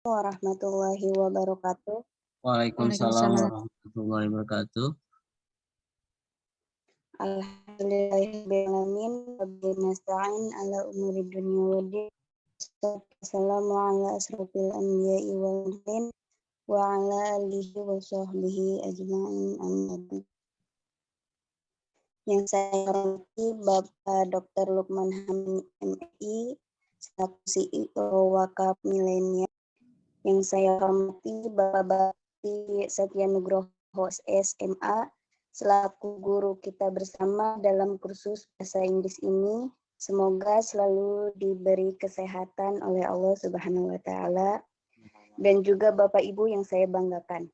warahmatullahi wabarakatuh. Waalaikumsalam warahmatullahi wabarakatuh. Alhamdulillahirrahmanirrahim. Rabbil nasta'in ala umuri dunia wa din. Assalamu ala asrafil anbiya'i wal mursalin wa ala alihi wa sahbihi ajma'in amma Yang saya hormati Bapak Dr. Lukman Hamid MI selaku CEO Wakaf Milenial. Yang saya hormati Bapak Bakti Satya Nugroho SMA selaku guru kita bersama dalam kursus bahasa Inggris ini. Semoga selalu diberi kesehatan oleh Allah Subhanahu wa taala dan juga Bapak Ibu yang saya banggakan.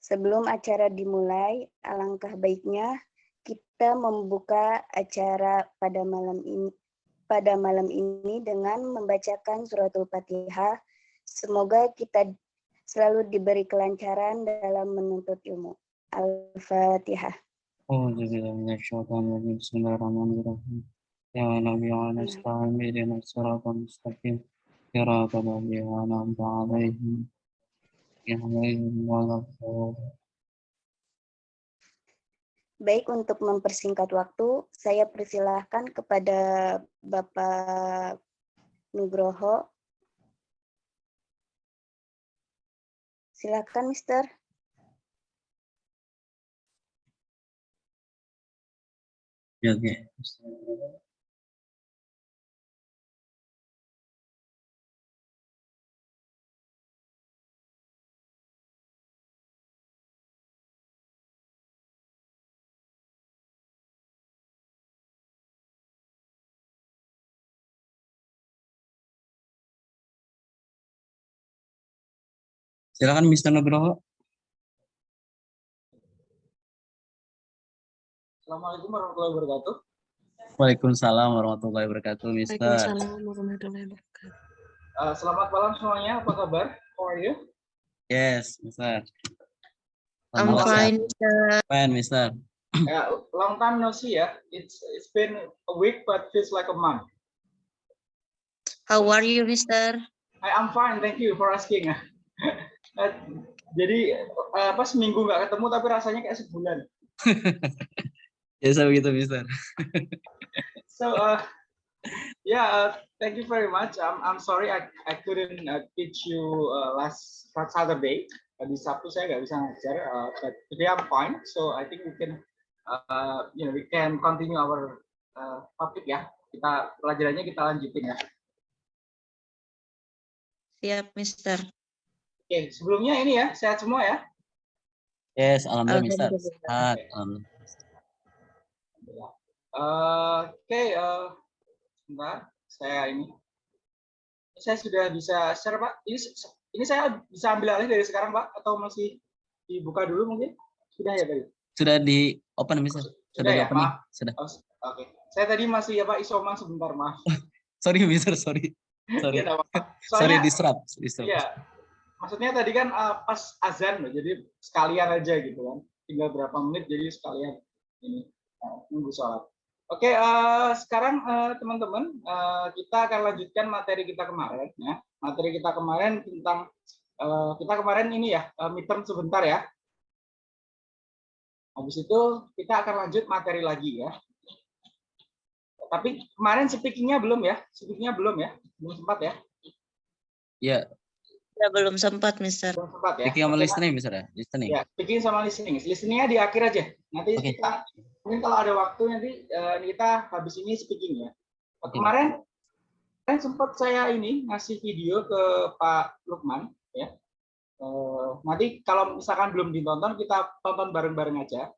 Sebelum acara dimulai, alangkah baiknya kita membuka acara pada malam ini pada malam ini dengan membacakan suratul Fatihah. Semoga kita selalu diberi kelancaran dalam menuntut ilmu. Al-Fatihah. أعوذ بالله من الشيطان الرجيم بسم الله الرحمن الرحيم يا نبي ونستعين اهدنا الصراط المستقيم صراط الذين أنعمت عليهم غير ولا Baik, untuk mempersingkat waktu, saya persilahkan kepada Bapak Nugroho. Silakan, Mister. Ya, oke. Silakan Mr. Nugroho. Assalamualaikum warahmatullahi wabarakatuh. Waalaikumsalam warahmatullahi wabarakatuh, Mister. Waalaikumsalam warahmatullahi wabarakatuh. Uh, selamat malam semuanya. Apa kabar? How are you? Yes, Mister. I'm fine. Mister. Fine, Mister. Ya, long time no see ya. It's it's been a week but feels like a month. How are you, Mister? I am fine. Thank you for asking. Uh, jadi uh, apa seminggu nggak ketemu tapi rasanya kayak sebulan. Biasa begitu, Mister. So uh, yeah, uh, thank you very much. I'm I'm sorry I I couldn't uh, teach you uh, last Saturday. Di Sabtu saya nggak bisa ngajar, uh, but today I'm fine. So I think we can uh, you know we can continue our uh, topic ya. Kita pelajarannya kita lanjutin ya. Siap, Mister. Oke, sebelumnya ini ya sehat semua ya. Yes, alhamdulillah, Mister. Sehat. alhamdulillah. Uh, Oke, uh, sebentar, saya ini, saya sudah bisa share Pak. Ini, ini saya bisa ambil alih dari sekarang Pak, atau masih dibuka dulu mungkin? Sudah ya tadi? Sudah di open, Mister. Sudah di ya, open maaf. Sudah. Oh, Oke, saya tadi masih apa isoma sebentar maaf. Sorry, Mister. Sorry. Sorry. Apa-apa. Sorry, Soalnya, disrupt. disrupt. Iya, maksudnya tadi kan uh, pas azan loh, jadi sekalian aja gitu kan. Tinggal berapa menit jadi sekalian ini uh, nunggu sholat. Oke, eh, sekarang teman-teman eh, kita akan lanjutkan materi kita kemarin ya. Materi kita kemarin tentang eh, kita kemarin ini ya eh, midterm sebentar ya. Habis itu kita akan lanjut materi lagi ya. Tapi kemarin speakingnya belum ya, speakingnya belum ya, belum sempat ya, Iya, Ya, belum sempat, Mister. belum sempat ya. speaking sama listening, Mister ya? Listening. Ya, speaking sama listening. Listeningnya di akhir aja. Nanti Oke. kita mungkin kalau ada waktu nanti eh, kita habis ini speaking ya. Oke. Kemarin kemarin sempat saya ini ngasih video ke Pak Lukman ya. Eh, nanti kalau misalkan belum ditonton kita tonton bareng-bareng aja.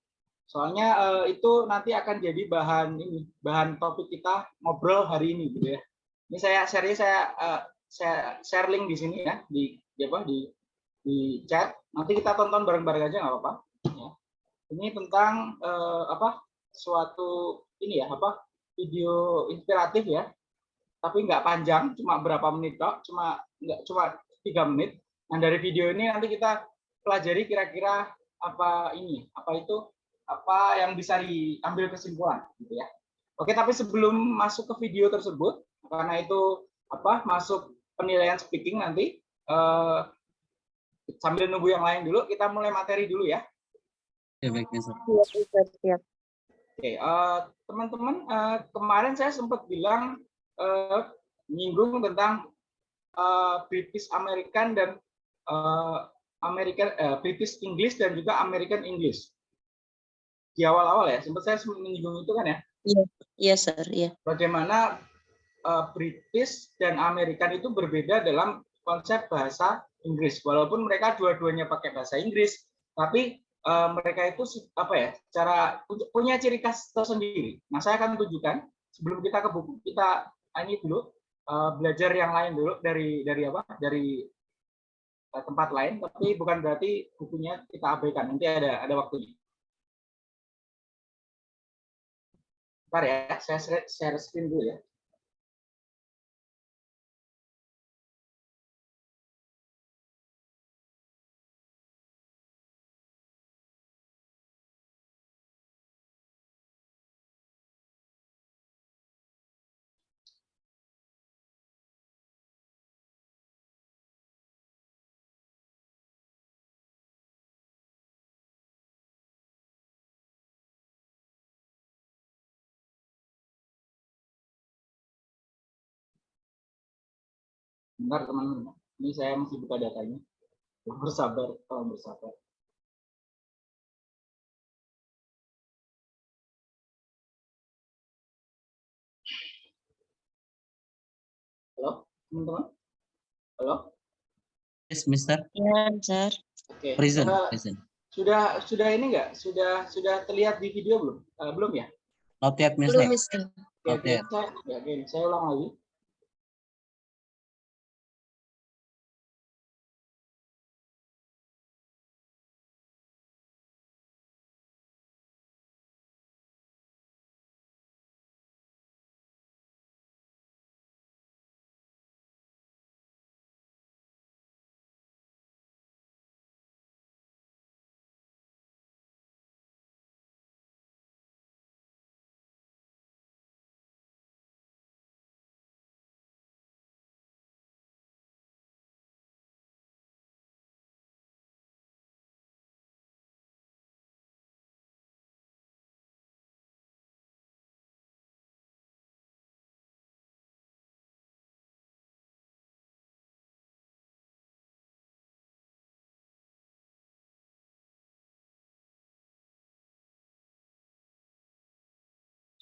Soalnya eh, itu nanti akan jadi bahan ini, bahan topik kita ngobrol hari ini gitu ya. Ini saya share saya eh, saya share link di sini ya di di apa di di chat. Nanti kita tonton bareng-bareng aja nggak apa-apa. Ya. Ini tentang eh, apa suatu ini ya apa video inspiratif ya. Tapi nggak panjang, cuma berapa menit kok, cuma nggak cuma tiga menit. Nah dari video ini nanti kita pelajari kira-kira apa ini, apa itu, apa yang bisa diambil kesimpulan, gitu ya. Oke, tapi sebelum masuk ke video tersebut, karena itu apa masuk penilaian speaking nanti, eh, sambil nunggu yang lain dulu, kita mulai materi dulu ya. Ya baik Mister. Siap. Oke, eh, teman-teman, eh, kemarin saya sempat bilang eh, menyinggung tentang eh, British American dan eh, American eh, British English dan juga American English. Di awal-awal ya, sempat saya menyinggung itu kan ya. Iya, Sir. Iya. Bagaimana eh, British dan American itu berbeda dalam konsep bahasa Inggris. Walaupun mereka dua-duanya pakai bahasa Inggris, tapi eh, mereka itu apa ya cara punya ciri khas tersendiri. Nah saya akan tunjukkan sebelum kita ke buku kita ah, ini dulu eh, belajar yang lain dulu dari dari apa dari eh, tempat lain, tapi bukan berarti bukunya kita abaikan. Nanti ada ada waktunya. Ya, saya share screen dulu ya. Bentar teman-teman, ini saya masih buka datanya. Bersabar, tolong bersabar. Halo, teman-teman? Halo? Yes Mister. Iya, Sir. Oke. Present. eh, Present. sudah sudah ini enggak? Sudah sudah terlihat di video belum? Eh, belum ya? Not yet Belum, Mister. Mister. Oke, Oke. saya, ya, oke, saya ulang lagi.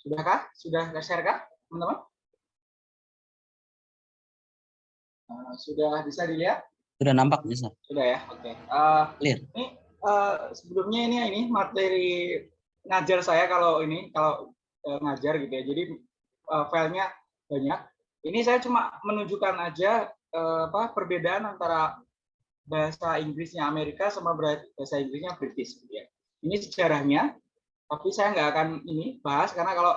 Sudahkah? Sudah share kah, teman-teman? Eh, sudah bisa dilihat? Sudah nampak Mister. Sudah ya, oke. Eh, Clear. Ini eh, sebelumnya ini ini materi ngajar saya kalau ini kalau eh, ngajar gitu ya. Jadi eh, filenya banyak. Ini saya cuma menunjukkan aja eh, apa perbedaan antara bahasa Inggrisnya Amerika sama bahasa Inggrisnya British gitu ya. Ini sejarahnya, tapi saya nggak akan ini bahas karena kalau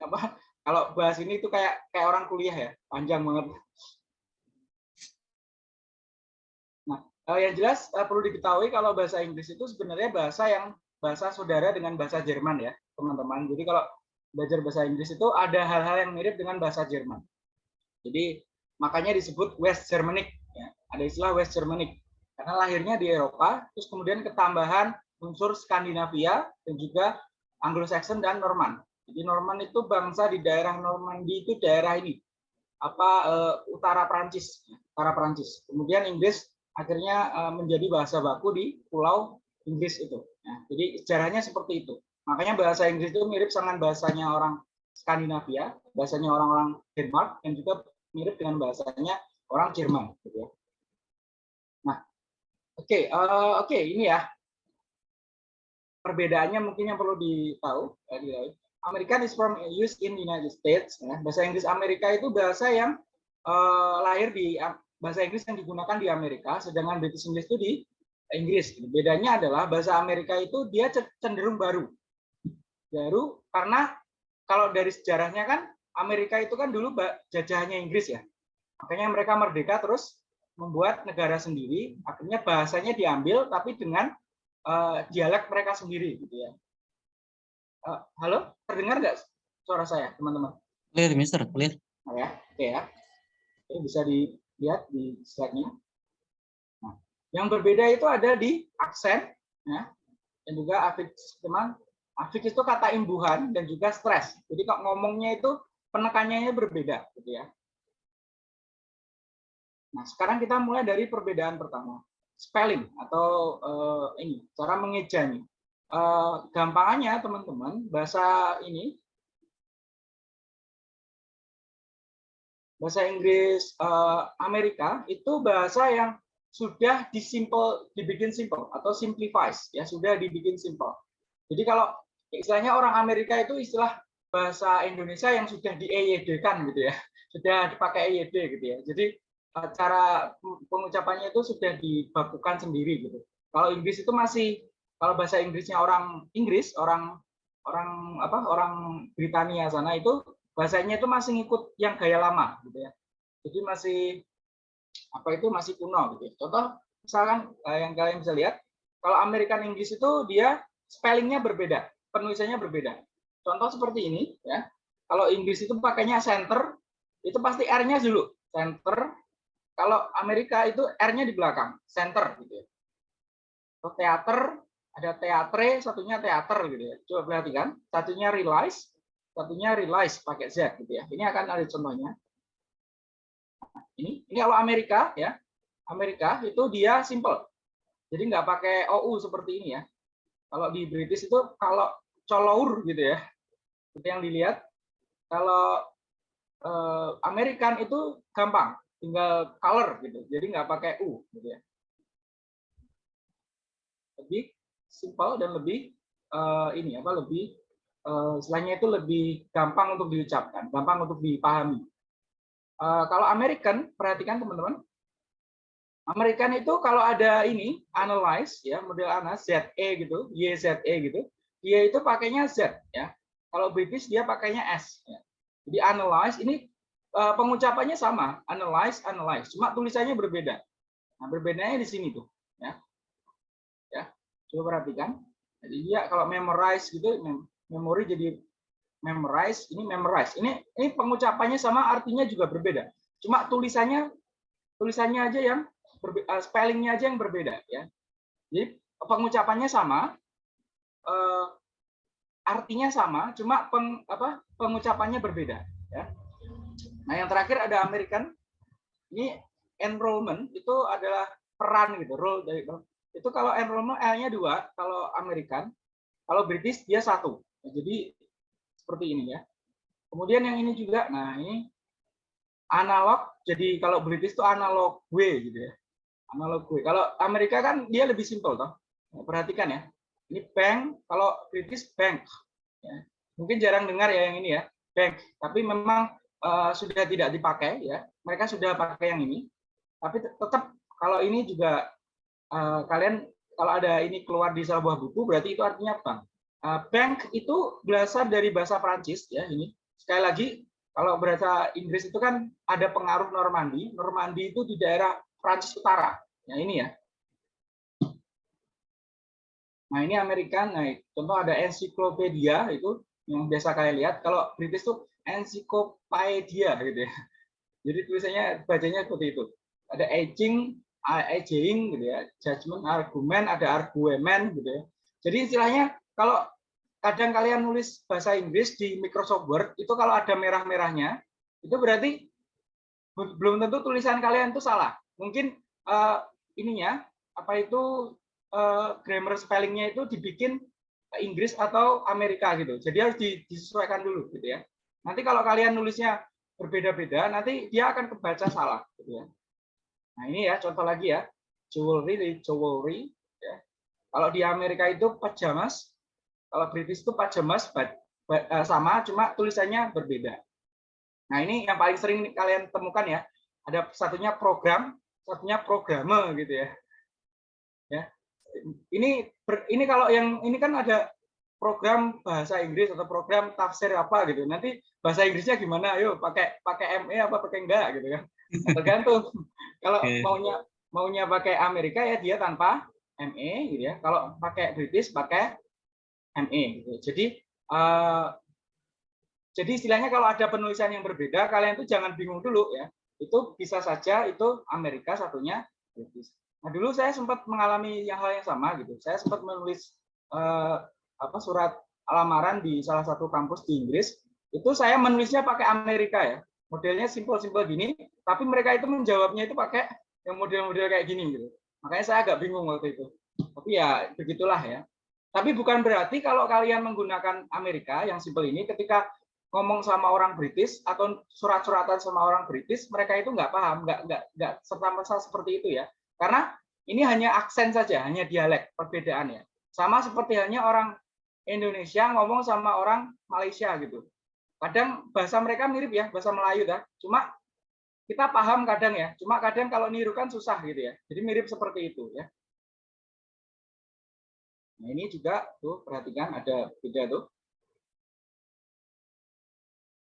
apa kalau bahas ini itu kayak kayak orang kuliah ya, panjang banget. Eh, yang jelas eh, perlu diketahui kalau bahasa Inggris itu sebenarnya bahasa yang bahasa saudara dengan bahasa Jerman ya, teman-teman. Jadi kalau belajar bahasa Inggris itu ada hal-hal yang mirip dengan bahasa Jerman. Jadi makanya disebut West Germanic. Ya. Ada istilah West Germanic karena lahirnya di Eropa, terus kemudian ketambahan unsur Skandinavia dan juga Anglo-Saxon dan Norman. Jadi Norman itu bangsa di daerah Normandy itu daerah ini apa eh, utara Prancis, utara Prancis. Kemudian Inggris akhirnya eh, menjadi bahasa baku di Pulau Inggris itu. Nah, jadi sejarahnya seperti itu. Makanya bahasa Inggris itu mirip dengan bahasanya orang Skandinavia, bahasanya orang-orang Denmark, dan juga mirip dengan bahasanya orang Jerman. Gitu ya. Nah, oke, eh, oke ini ya perbedaannya mungkin yang perlu ditahu. diketahui. American is from used in United States. ya. Bahasa Inggris Amerika itu bahasa yang eh, lahir di bahasa Inggris yang digunakan di Amerika, sedangkan British English itu di Inggris. Bedanya adalah bahasa Amerika itu dia cenderung baru. Baru karena kalau dari sejarahnya kan Amerika itu kan dulu jajahannya Inggris ya. Makanya mereka merdeka terus membuat negara sendiri, akhirnya bahasanya diambil tapi dengan uh, dialek mereka sendiri gitu ya. Uh, halo, terdengar nggak suara saya, teman-teman? Clear Mister. Clear. Nah, ya, oke ya. Oke, bisa dilihat di slide-nya. Yang berbeda itu ada di aksen, ya, dan juga afiks, teman. Afiks itu kata imbuhan dan juga stres. Jadi kok ngomongnya itu penekanannya berbeda, gitu ya. Nah, sekarang kita mulai dari perbedaan pertama, spelling atau uh, ini cara mengejanya. Uh, gampangannya teman-teman bahasa ini bahasa Inggris uh, Amerika itu bahasa yang sudah disimpel dibikin simple atau simplifies ya sudah dibikin simple. Jadi kalau istilahnya orang Amerika itu istilah bahasa Indonesia yang sudah di kan gitu ya. Sudah dipakai EYD gitu ya. Jadi cara pengucapannya itu sudah dibakukan sendiri gitu. Kalau Inggris itu masih kalau bahasa Inggrisnya orang Inggris, orang orang apa orang Britania sana itu bahasanya itu masih ngikut yang gaya lama gitu ya. Jadi masih apa itu masih kuno gitu. Contoh misalkan eh, yang kalian bisa lihat kalau American English itu dia spellingnya berbeda, penulisannya berbeda. Contoh seperti ini ya. Kalau Inggris itu pakainya center, itu pasti R-nya dulu center. Kalau Amerika itu R-nya di belakang, center gitu ya. Kalau teater ada teatre, satunya teater gitu ya. Coba perhatikan, satunya realize, satunya realize pakai Z gitu ya. Ini akan ada contohnya. Ini ini kalau Amerika ya. Amerika itu dia simple. Jadi nggak pakai OU seperti ini ya. Kalau di British itu kalau colour gitu ya. Seperti yang dilihat. Kalau eh, American itu gampang, tinggal color gitu. Jadi nggak pakai U gitu ya. Lebih simple dan lebih uh, ini apa lebih uh, istilahnya itu lebih gampang untuk diucapkan, gampang untuk dipahami. Uh, kalau American, perhatikan teman-teman. American itu kalau ada ini analyze ya model analyze ZE gitu, YZE gitu, dia itu pakainya Z ya. Kalau British dia pakainya S ya. Jadi analyze ini uh, pengucapannya sama, analyze analyze, cuma tulisannya berbeda. Nah, berbedanya di sini tuh ya. Coba perhatikan. Jadi dia kalau memorize gitu, memori jadi memorize, ini memorize. Ini ini pengucapannya sama, artinya juga berbeda. Cuma tulisannya tulisannya aja yang uh, spellingnya aja yang berbeda ya. Jadi pengucapannya sama, uh, artinya sama, cuma peng, apa, pengucapannya berbeda ya. Nah, yang terakhir ada American. Ini enrollment itu adalah peran gitu, role dari itu kalau enrollment L-nya dua, kalau American, kalau British dia satu. Jadi seperti ini ya. Kemudian yang ini juga, nah ini analog. Jadi kalau British itu analog W gitu ya. Analog W. Kalau Amerika kan dia lebih simpel toh. Nah, perhatikan ya. Ini bank, kalau British bank. Ya. Mungkin jarang dengar ya yang ini ya, bank. Tapi memang uh, sudah tidak dipakai ya. Mereka sudah pakai yang ini. Tapi tetap kalau ini juga uh, kalian kalau ada ini keluar di sebuah buku berarti itu artinya bank. Uh, bank itu berasal dari bahasa Prancis ya ini. Sekali lagi kalau bahasa Inggris itu kan ada pengaruh Normandi. Normandi itu di daerah Prancis Utara. Ya ini ya. Nah ini Amerika. Nah contoh ada ensiklopedia itu yang biasa kalian lihat. Kalau British itu ensiklopedia gitu ya. Jadi tulisannya bacanya seperti itu. Ada aging, aging gitu ya, judgment argumen, ada argumen gitu ya. Jadi istilahnya kalau kadang kalian nulis bahasa Inggris di Microsoft Word itu kalau ada merah-merahnya itu berarti belum tentu tulisan kalian itu salah. Mungkin uh, ininya apa itu uh, grammar spellingnya itu dibikin Inggris atau Amerika gitu. Jadi harus disesuaikan dulu gitu ya. Nanti kalau kalian nulisnya berbeda-beda, nanti dia akan kebaca salah gitu ya. Nah ini ya contoh lagi ya, jewelry, jewelry. Ya. Kalau di Amerika itu pajamas, kalau British itu pajamas eh, sama, cuma tulisannya berbeda. Nah ini yang paling sering kalian temukan ya, ada satunya program, satunya programa gitu ya. Ya, ini ini kalau yang ini kan ada program bahasa Inggris atau program tafsir apa gitu. Nanti bahasa Inggrisnya gimana? Ayo pakai pakai ME apa pakai enggak gitu kan. Tergantung. Kalau okay. maunya maunya pakai Amerika ya dia tanpa ME gitu ya. Kalau pakai British pakai ME gitu. Jadi uh, jadi istilahnya kalau ada penulisan yang berbeda kalian tuh jangan bingung dulu ya. Itu bisa saja itu Amerika satunya British. Nah, dulu saya sempat mengalami yang hal yang sama gitu. Saya sempat menulis eh, apa surat lamaran di salah satu kampus di Inggris. Itu saya menulisnya pakai Amerika ya. Modelnya simpel-simpel gini, tapi mereka itu menjawabnya itu pakai yang model-model kayak gini gitu. Makanya saya agak bingung waktu itu. Tapi ya begitulah ya. Tapi bukan berarti kalau kalian menggunakan Amerika yang simpel ini ketika ngomong sama orang British atau surat-suratan sama orang British, mereka itu nggak paham, nggak nggak nggak serta merta seperti itu ya. Karena ini hanya aksen saja, hanya dialek perbedaannya. Sama seperti hanya orang Indonesia ngomong sama orang Malaysia gitu. Kadang bahasa mereka mirip ya, bahasa Melayu dah. Cuma kita paham kadang ya. Cuma kadang kalau niru kan susah gitu ya. Jadi mirip seperti itu ya. Nah ini juga tuh perhatikan ada beda tuh.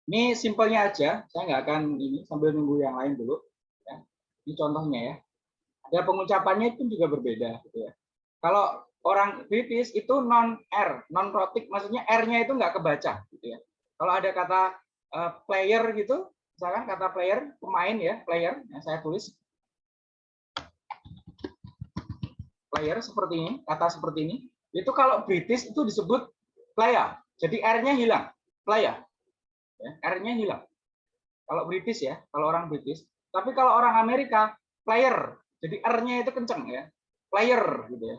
Ini simpelnya aja, saya nggak akan ini sambil nunggu yang lain dulu. Ya. Ini contohnya ya. Ada pengucapannya itu juga berbeda gitu ya. Kalau orang British itu non R, non protik, maksudnya R-nya itu nggak kebaca gitu ya. Kalau ada kata uh, player gitu, misalkan kata player pemain ya, player, yang saya tulis player seperti ini, kata seperti ini, itu kalau British itu disebut player. Jadi R-nya hilang, player. Ya, R-nya hilang. Kalau British ya, kalau orang British. Tapi kalau orang Amerika, player. Jadi R-nya itu kenceng ya. Player gitu ya.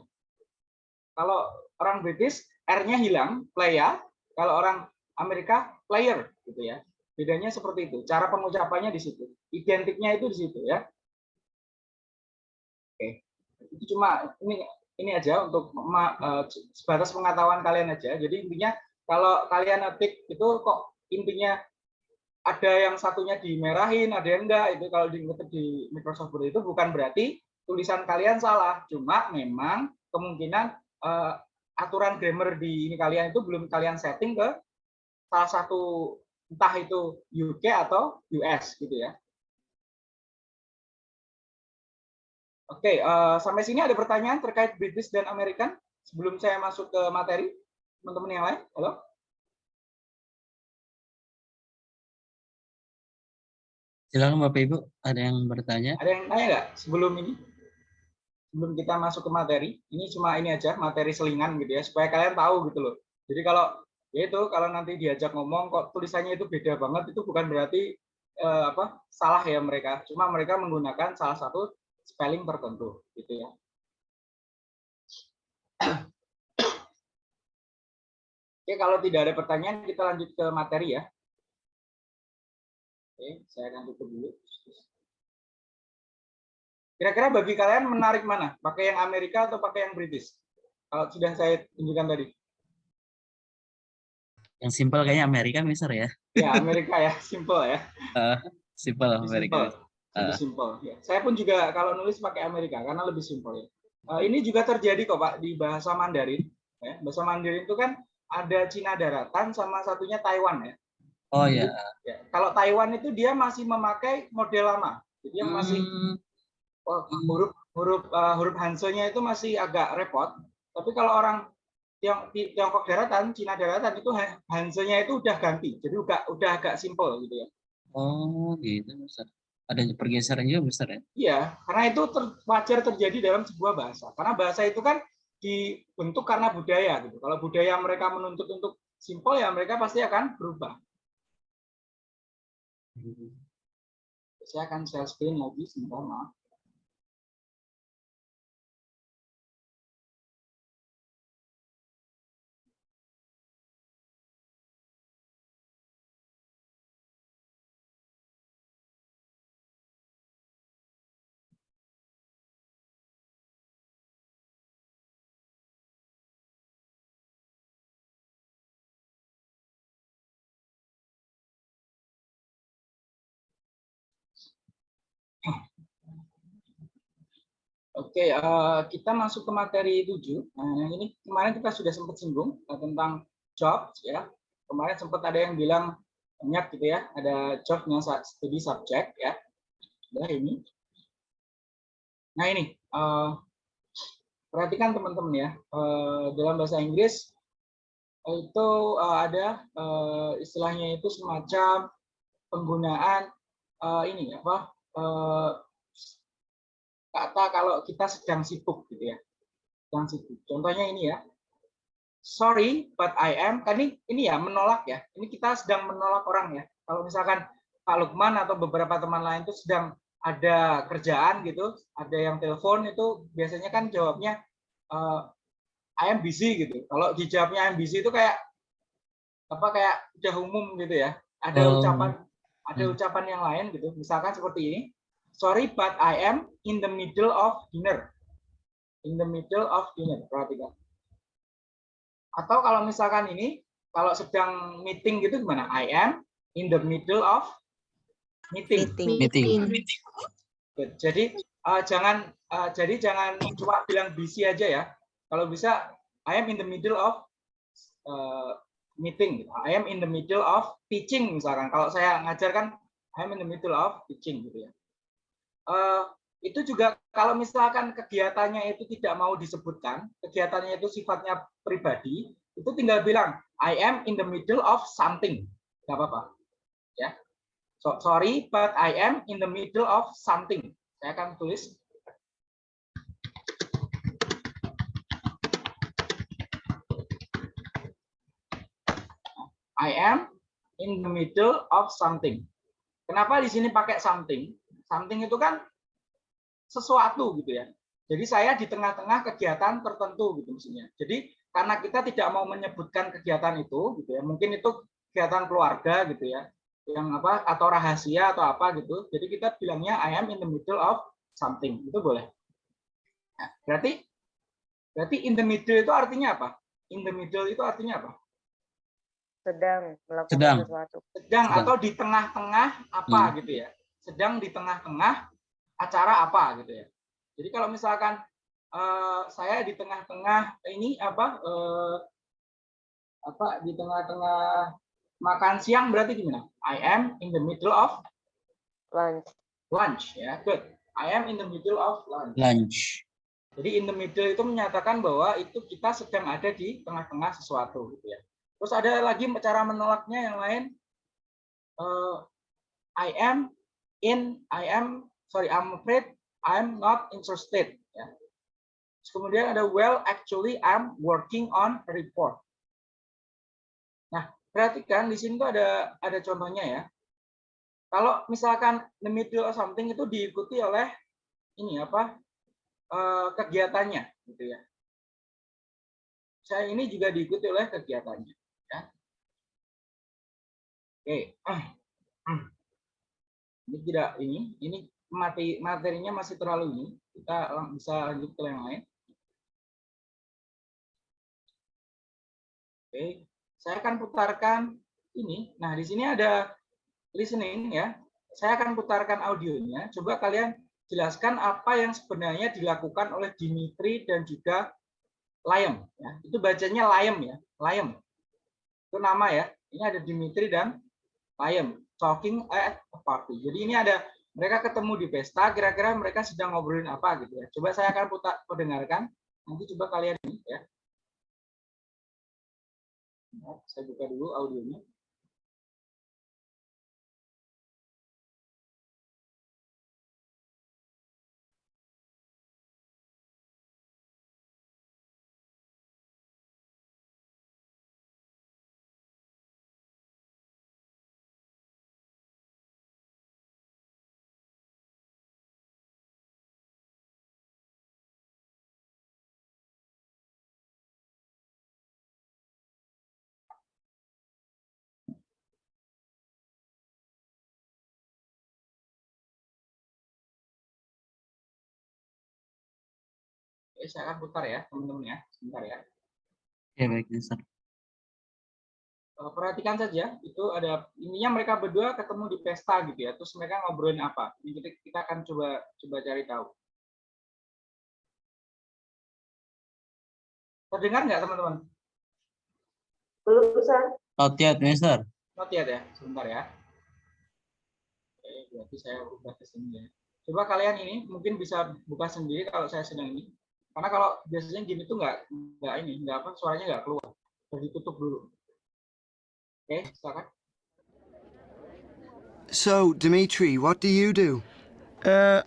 Kalau orang British, R-nya hilang, player. Kalau orang Amerika, player gitu ya. Bedanya seperti itu. Cara pengucapannya di situ. Identiknya itu di situ ya. Oke. Itu cuma ini ini aja untuk uh, sebatas pengetahuan kalian aja. Jadi intinya kalau kalian ngetik itu kok intinya ada yang satunya dimerahin, ada yang enggak, itu kalau di di Microsoft Word itu bukan berarti tulisan kalian salah, cuma memang kemungkinan uh, aturan grammar di ini kalian itu belum kalian setting ke salah satu entah itu UK atau US gitu ya. Oke, uh, sampai sini ada pertanyaan terkait British dan American sebelum saya masuk ke materi teman-teman yang lain. Halo? Silakan Bapak Ibu, ada yang bertanya? Ada yang tanya nggak sebelum ini? Sebelum kita masuk ke materi, ini cuma ini aja materi selingan gitu ya, supaya kalian tahu gitu loh. Jadi kalau ya itu kalau nanti diajak ngomong kok tulisannya itu beda banget itu bukan berarti eh, apa salah ya mereka, cuma mereka menggunakan salah satu spelling tertentu gitu ya. Oke, kalau tidak ada pertanyaan kita lanjut ke materi ya. Oke, saya akan tutup dulu. Kira-kira bagi kalian menarik mana? Pakai yang Amerika atau pakai yang British? Kalau sudah saya tunjukkan tadi. Yang simpel kayaknya Amerika, Mister ya. Ya, Amerika ya, simple ya. Uh, simple Amerika. Simple lebih uh. simpel. Ya. Saya pun juga kalau nulis pakai Amerika karena lebih simpel ya. Uh, ini juga terjadi kok Pak di bahasa Mandarin. Ya. Bahasa Mandarin itu kan ada Cina daratan sama satunya Taiwan ya. Oh iya. Ya. Kalau Taiwan itu dia masih memakai model lama. Jadi yang masih hmm. Oh, huruf huruf uh, huruf Hanse-nya itu masih agak repot. Tapi kalau orang Tiong, Tiongkok daratan, Cina daratan itu Hanse-nya itu udah ganti. Jadi udah udah agak simpel gitu ya. Oh, gitu Ustaz ada pergeseran juga besar ya? Iya, karena itu ter, wajar terjadi dalam sebuah bahasa. Karena bahasa itu kan dibentuk karena budaya gitu. Kalau budaya mereka menuntut untuk simpel ya mereka pasti akan berubah. Hmm. Saya akan share screen lagi sebentar, maaf. Oke, uh, kita masuk ke materi 7. Nah, yang ini kemarin kita sudah sempat singgung uh, tentang job, ya. Kemarin sempat ada yang bilang banyak gitu ya, ada jobnya studi subject ya. Nah ini. Nah ini, uh, perhatikan teman-teman ya, uh, dalam bahasa Inggris itu uh, ada uh, istilahnya itu semacam penggunaan uh, ini apa uh, kata kalau kita sedang sibuk gitu ya. Sedang sibuk. Contohnya ini ya. Sorry, but I am. Kan ini, ini ya menolak ya. Ini kita sedang menolak orang ya. Kalau misalkan Pak Lukman atau beberapa teman lain itu sedang ada kerjaan gitu, ada yang telepon itu biasanya kan jawabnya eh, I am busy gitu. Kalau dijawabnya I am busy itu kayak apa kayak udah umum gitu ya. Ada Oh. ucapan ada Hmm. ucapan yang lain gitu. Misalkan seperti ini. Sorry but I am in the middle of dinner. In the middle of dinner. Perhatikan. Atau kalau misalkan ini kalau sedang meeting gitu gimana? I am in the middle of meeting. Meeting. Meeting. Good. Jadi eh, jangan eh, jadi jangan cuma bilang busy aja ya. Kalau bisa I am in the middle of eh, meeting. gitu. I am in the middle of teaching misalkan. Kalau saya ngajar kan I am in the middle of teaching gitu ya. Eh, itu juga kalau misalkan kegiatannya itu tidak mau disebutkan, kegiatannya itu sifatnya pribadi, itu tinggal bilang I am in the middle of something. Nggak apa-apa. Ya. So, sorry, but I am in the middle of something. Saya akan tulis. I am in the middle of something. Kenapa di sini pakai something? Something itu kan sesuatu gitu ya. Jadi saya di tengah-tengah kegiatan tertentu gitu maksudnya. Jadi karena kita tidak mau menyebutkan kegiatan itu gitu ya. Mungkin itu kegiatan keluarga gitu ya yang apa atau rahasia atau apa gitu. Jadi kita bilangnya I am in the middle of something. Itu boleh. Nah, berarti berarti in the middle itu artinya apa? In the middle itu artinya apa? Sedang melakukan Sedang. sesuatu. Sedang Sedang. atau di tengah-tengah apa Hmm. gitu ya. Sedang di tengah-tengah acara apa gitu ya. Jadi kalau misalkan eh, saya di tengah-tengah ini apa eh, apa di tengah-tengah makan siang berarti gimana? I am in the middle of Lunch. lunch ya good I am in the middle of lunch Lunch. jadi in the middle itu menyatakan bahwa itu kita sedang ada di tengah-tengah sesuatu gitu ya terus ada lagi cara menolaknya yang lain Eh, I am in I am sorry I'm afraid I'm not interested ya Terus kemudian ada well actually I'm working on a report nah perhatikan di sini tuh ada ada contohnya ya kalau misalkan the middle of something itu diikuti oleh ini apa eh, kegiatannya gitu ya. Saya ini juga diikuti oleh kegiatannya ya. Oke. Ini tidak ini ini mati materinya masih terlalu ini. Kita bisa lanjut ke yang lain. Oke. Saya akan putarkan ini. Nah, di sini ada listening ya. Saya akan putarkan audionya. Coba kalian jelaskan apa yang sebenarnya dilakukan oleh Dimitri dan juga Liam. Ya. Itu bacanya Liam ya, Liam. Itu nama ya. Ini ada Dimitri dan Liam talking at a party. Jadi ini ada mereka ketemu di pesta. Kira-kira mereka sedang ngobrolin apa gitu ya. Coba saya akan putar perdengarkan. Nanti coba kalian ini ya. Nah, Saya buka dulu audionya. Saya akan putar ya, teman-teman ya. Sebentar ya. Ya baik, Mister. Eh, perhatikan saja itu ada intinya mereka berdua ketemu di pesta gitu ya terus mereka ngobrolin apa ini kita, kita akan coba coba cari tahu terdengar nggak teman-teman Belum, Sir. Not yet, Mister. not yet ya sebentar ya oke berarti saya ubah ke sini ya coba kalian ini mungkin bisa buka sendiri kalau saya sedang ini karena kalau biasanya gini tuh nggak nggak ini nggak apa suaranya nggak keluar harus ditutup dulu oke silakan So, Dimitri, what do you do? Uh,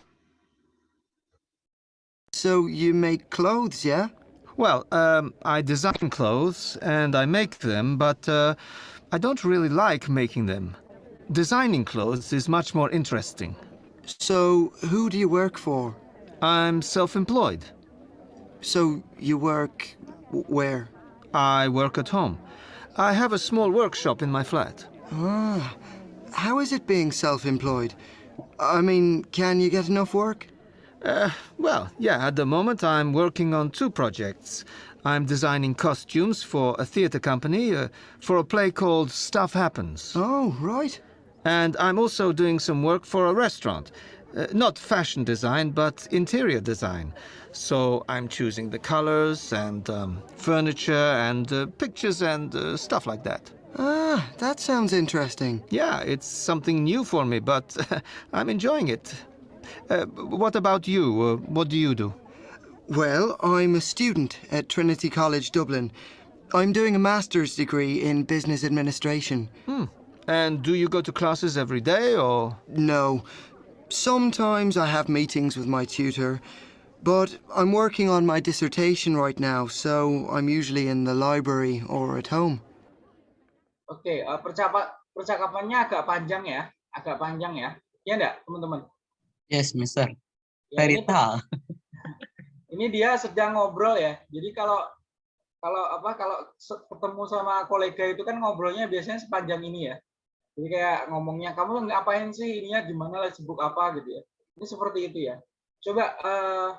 So you make clothes, yeah? Well, um, I design clothes and I make them, but uh, I don't really like making them. Designing clothes is much more interesting. So who do you work for? I'm self-employed. So you work where? I work at home. I have a small workshop in my flat. Ah, how is it being self-employed? I mean, can you get enough work? Uh, well, yeah, at the moment I'm working on two projects. I'm designing costumes for a theatre company uh, for a play called Stuff Happens. Oh, right. And I'm also doing some work for a restaurant. Uh, not fashion design, but interior design. So I'm choosing the colors and um, furniture and uh, pictures and uh, stuff like that. Ah, that sounds interesting. Yeah, it's something new for me, but I'm enjoying it. Uh, what about you? Uh, what do you do? Well, I'm a student at Trinity College Dublin. I'm doing a master's degree in business administration. Hmm. And do you go to classes every day or? No. Sometimes I have meetings with my tutor, but I'm working on my dissertation right now, so I'm usually in the library or at home. Oke, eh, percapa- percakapannya agak panjang ya, agak panjang ya. Ya enggak, teman-teman? Yes, Mister. Ya, ini, ini dia sedang ngobrol ya. Jadi kalau kalau apa kalau ketemu sama kolega itu kan ngobrolnya biasanya sepanjang ini ya. Jadi kayak ngomongnya kamu ngapain sih ininya gimana lah sibuk apa gitu ya. Ini seperti itu ya. Coba eh,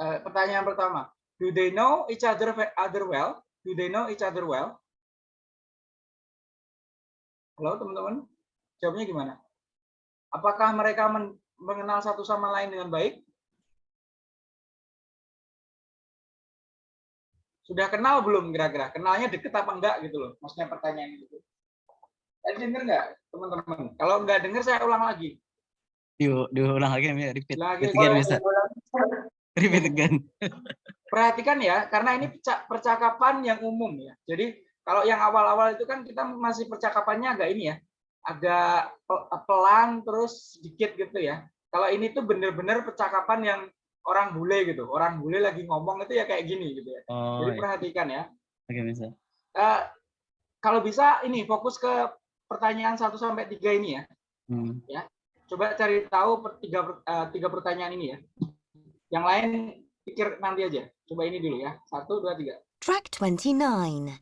eh, pertanyaan pertama. Do they know each other other well? Do they know each other well? Halo teman-teman, jawabnya gimana? Apakah mereka men- mengenal satu sama lain dengan baik? Sudah kenal belum kira-kira? Kenalnya deket apa enggak gitu loh? Maksudnya pertanyaan itu. Tadi denger nggak teman-teman? Kalau nggak denger saya ulang lagi. Diu- diulang lagi, Mi. Repeat. Lagi Repeat again, Mister. Repeat again. perhatikan ya, karena ini perca- percakapan yang umum ya. Jadi kalau yang awal-awal itu kan kita masih percakapannya agak ini ya, agak pe- pelan terus sedikit gitu ya. Kalau ini tuh bener-bener percakapan yang orang bule gitu, orang bule lagi ngomong itu ya kayak gini gitu ya. Oh, Jadi iya. perhatikan ya. Oke, Mister. Eh, kalau bisa ini fokus ke pertanyaan 1 sampai 3 ini ya. Hmm. Coba cari tahu per- tiga, per- eh, tiga pertanyaan ini ya. Yang lain pikir nanti aja. Coba ini dulu ya. Satu, dua, tiga. Track 29.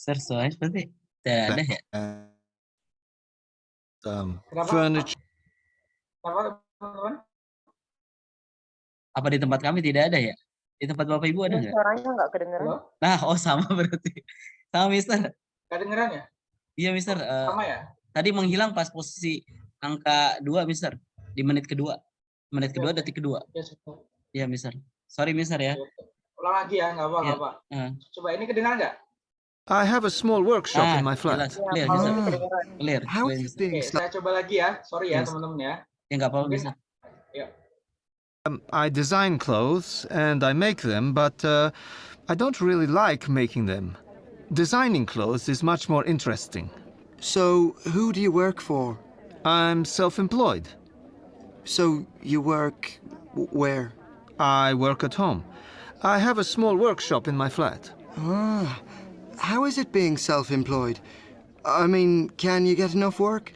Soalnya berarti tidak ada ya? Um, Kenapa? furniture. Apa teman-teman? Apa di tempat kami tidak ada ya? Di tempat Bapak Ibu ada nggak? suaranya nggak kedengeran. Halo? Nah, oh sama berarti. Sama, Mister. Kedengeran ya? Iya, Mister. Eh, Sama ya? tadi menghilang pas posisi angka 2, Mister. Di menit kedua. Menit kedua, Oke. detik kedua. Ya, sudah. Iya, Mister. Sorry, Mister ya. Ulang lagi ya, nggak apa, Iya. nggak apa. Eh, Coba ini kedengaran nggak? I have a small workshop Ah, in my flat. Ya, Clear, kalau Mister. Ah. kedengeran. Clear. How clear, is it Mister. being Oke, self- saya coba lagi ya. Sorry ya Yes. teman-teman ya. Ya, nggak apa-apa, Mungkin- Mister. Um, I design clothes and I make them, but uh, I don't really like making them. Designing clothes is much more interesting. So who do you work for? I'm self-employed. So you work where? I work at home. I have a small workshop in my flat. Ah, how is it being self-employed? I mean, can you get enough work?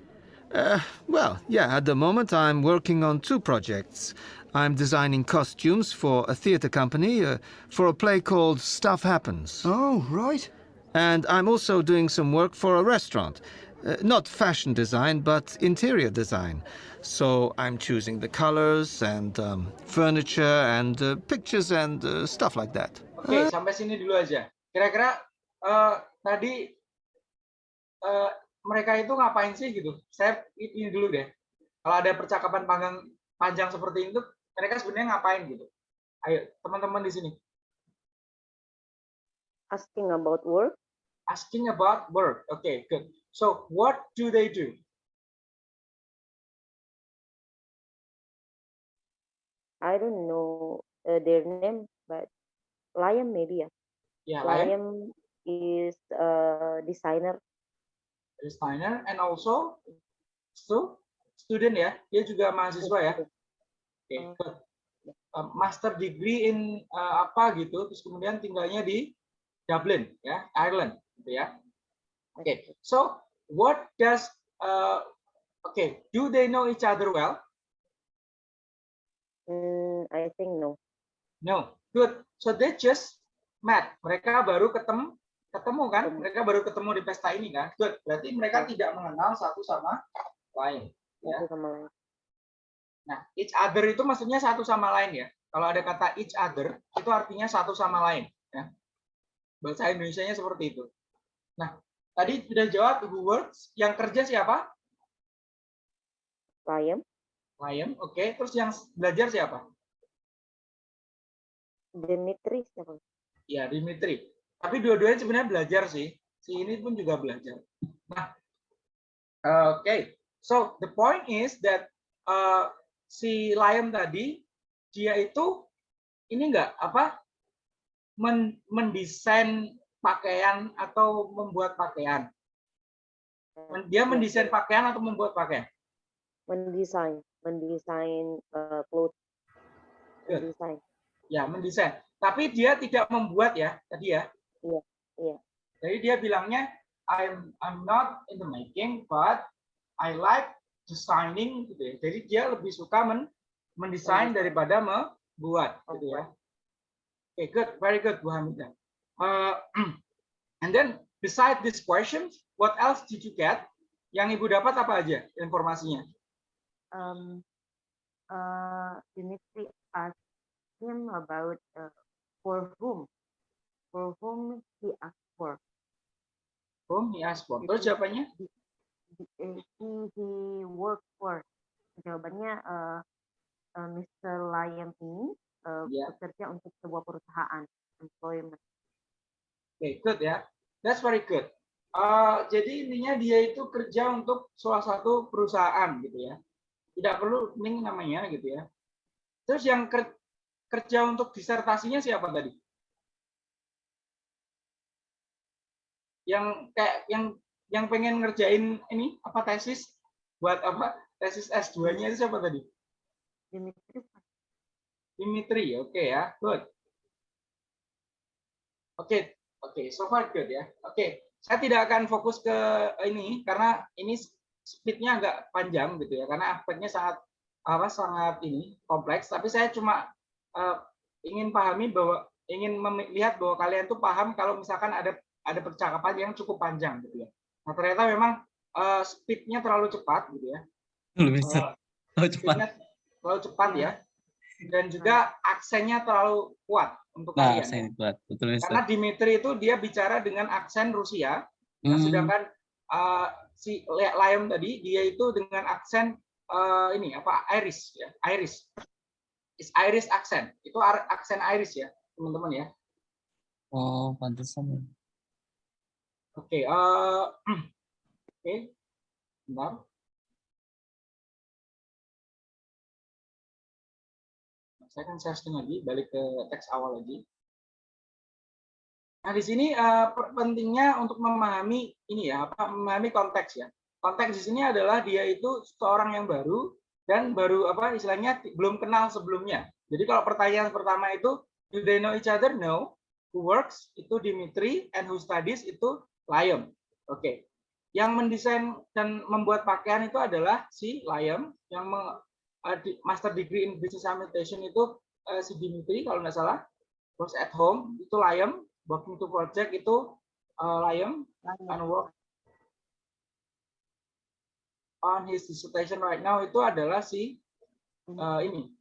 Uh, well, yeah, at the moment I'm working on two projects. I'm designing costumes for a theatre company uh, for a play called Stuff Happens. Oh, right. And I'm also doing some work for a restaurant. Uh, not fashion design, but interior design. So I'm choosing the colors and um, furniture and uh, pictures and uh, stuff like that. Oke, sampai sini dulu aja. Kira-kira eh, tadi eh, mereka itu ngapain sih gitu? Saya ini dulu deh. Kalau ada percakapan panjang panjang seperti itu, mereka sebenarnya ngapain gitu? Ayo, teman-teman di sini. Asking about work. Asking about work. Oke, good. So, what do they do? I don't know uh, their name, but Liam maybe ya. Ya, Liam, Liam is a designer. designer, and also stu- student ya. Dia juga mahasiswa ya. Oke, Hmm. good. Uh, master degree in uh, apa gitu, terus kemudian tinggalnya di Dublin ya, Ireland, gitu ya. Oke, so what does uh, okay, do they know each other well? Mm, I think no. No. Good. So they just met. Mereka baru ketemu ketemu kan? Mereka baru ketemu di pesta ini kan? Good. Berarti mereka tidak mengenal satu sama lain. Ya. Nah, each other itu maksudnya satu sama lain ya. Kalau ada kata each other, itu artinya satu sama lain. Ya. Bahasa Indonesia-nya seperti itu. Nah, tadi sudah jawab who works. Yang kerja siapa? Liam, Liam. Oke. Terus yang belajar siapa? Dimitri siapa? Ya, Dimitri. Tapi dua-duanya sebenarnya belajar sih. Si ini pun juga belajar. Nah, oke. So, the point is that uh, si Liam tadi, dia itu ini enggak apa men mendesain pakaian atau membuat pakaian. Dia mendesain pakaian atau membuat pakaian? mendesain, mendesain uh, clothes. Mendesain. Ya, mendesain. Tapi dia tidak membuat ya, tadi ya. Iya, iya. Jadi dia bilangnya I'm I'm not in the making but I like designing gitu ya. Jadi dia lebih suka men mendesain daripada membuat gitu ya. Oke, good, very good Bu Hamidah. Uh, and then beside these questions, what else did you get? Yang Ibu dapat apa aja informasinya? Um, uh, Dimitri asked him about uh, for whom, for whom he asked for. Oh, he asked for. Terus jawabannya? Di- uh, he he worked for. Jawabannya uh, uh, Mr. Liam ini uh, Ya. bekerja untuk sebuah perusahaan employment. Oke, good ya. That's very good. Uh, jadi intinya dia itu kerja untuk salah satu perusahaan gitu ya. Tidak perlu ning namanya gitu ya. Terus yang ker- kerja untuk disertasinya siapa tadi? Yang kayak yang yang pengen ngerjain ini apa tesis buat apa? Tesis S2-nya itu siapa tadi? Dimitri Dimitri, oke ya, good. Oke, oke, so far good ya. Oke, saya tidak akan fokus ke ini karena ini speednya agak panjang gitu ya, karena aspeknya sangat apa sangat ini kompleks. Tapi saya cuma eh, ingin pahami bahwa ingin melihat bahwa kalian tuh paham kalau misalkan ada ada percakapan yang cukup panjang gitu ya. Nah ternyata memang eh, speednya terlalu cepat gitu ya. Bisa. Eh, Oh, cepat. terlalu cepat ya dan juga aksennya terlalu kuat untuk Nah, kalian. saya buat. Betul, Mister. Karena Dimitri itu dia bicara dengan aksen Rusia, nah, Hmm, sedangkan uh, si Liam tadi dia itu dengan aksen uh, ini apa Irish ya, Irish. Is Irish accent. Itu aksen Irish ya, teman-teman ya. Oh, pantesan. Oke, uh, oke. Bentar. Saya akan share lagi, balik ke teks awal lagi. Nah, di sini eh, per- pentingnya untuk memahami ini ya, apa memahami konteks ya. Konteks di sini adalah dia itu seorang yang baru dan baru apa istilahnya ti- belum kenal sebelumnya. Jadi kalau pertanyaan pertama itu do they know each other? No. Who works itu Dimitri and who studies itu Liam. Oke. Yang mendesain dan membuat pakaian itu adalah si Liam yang eh, master degree in business administration itu eh, si Dimitri kalau nggak salah. Works at home itu Liam working to project itu uh, Liam and work on his dissertation right now itu adalah si uh, ini.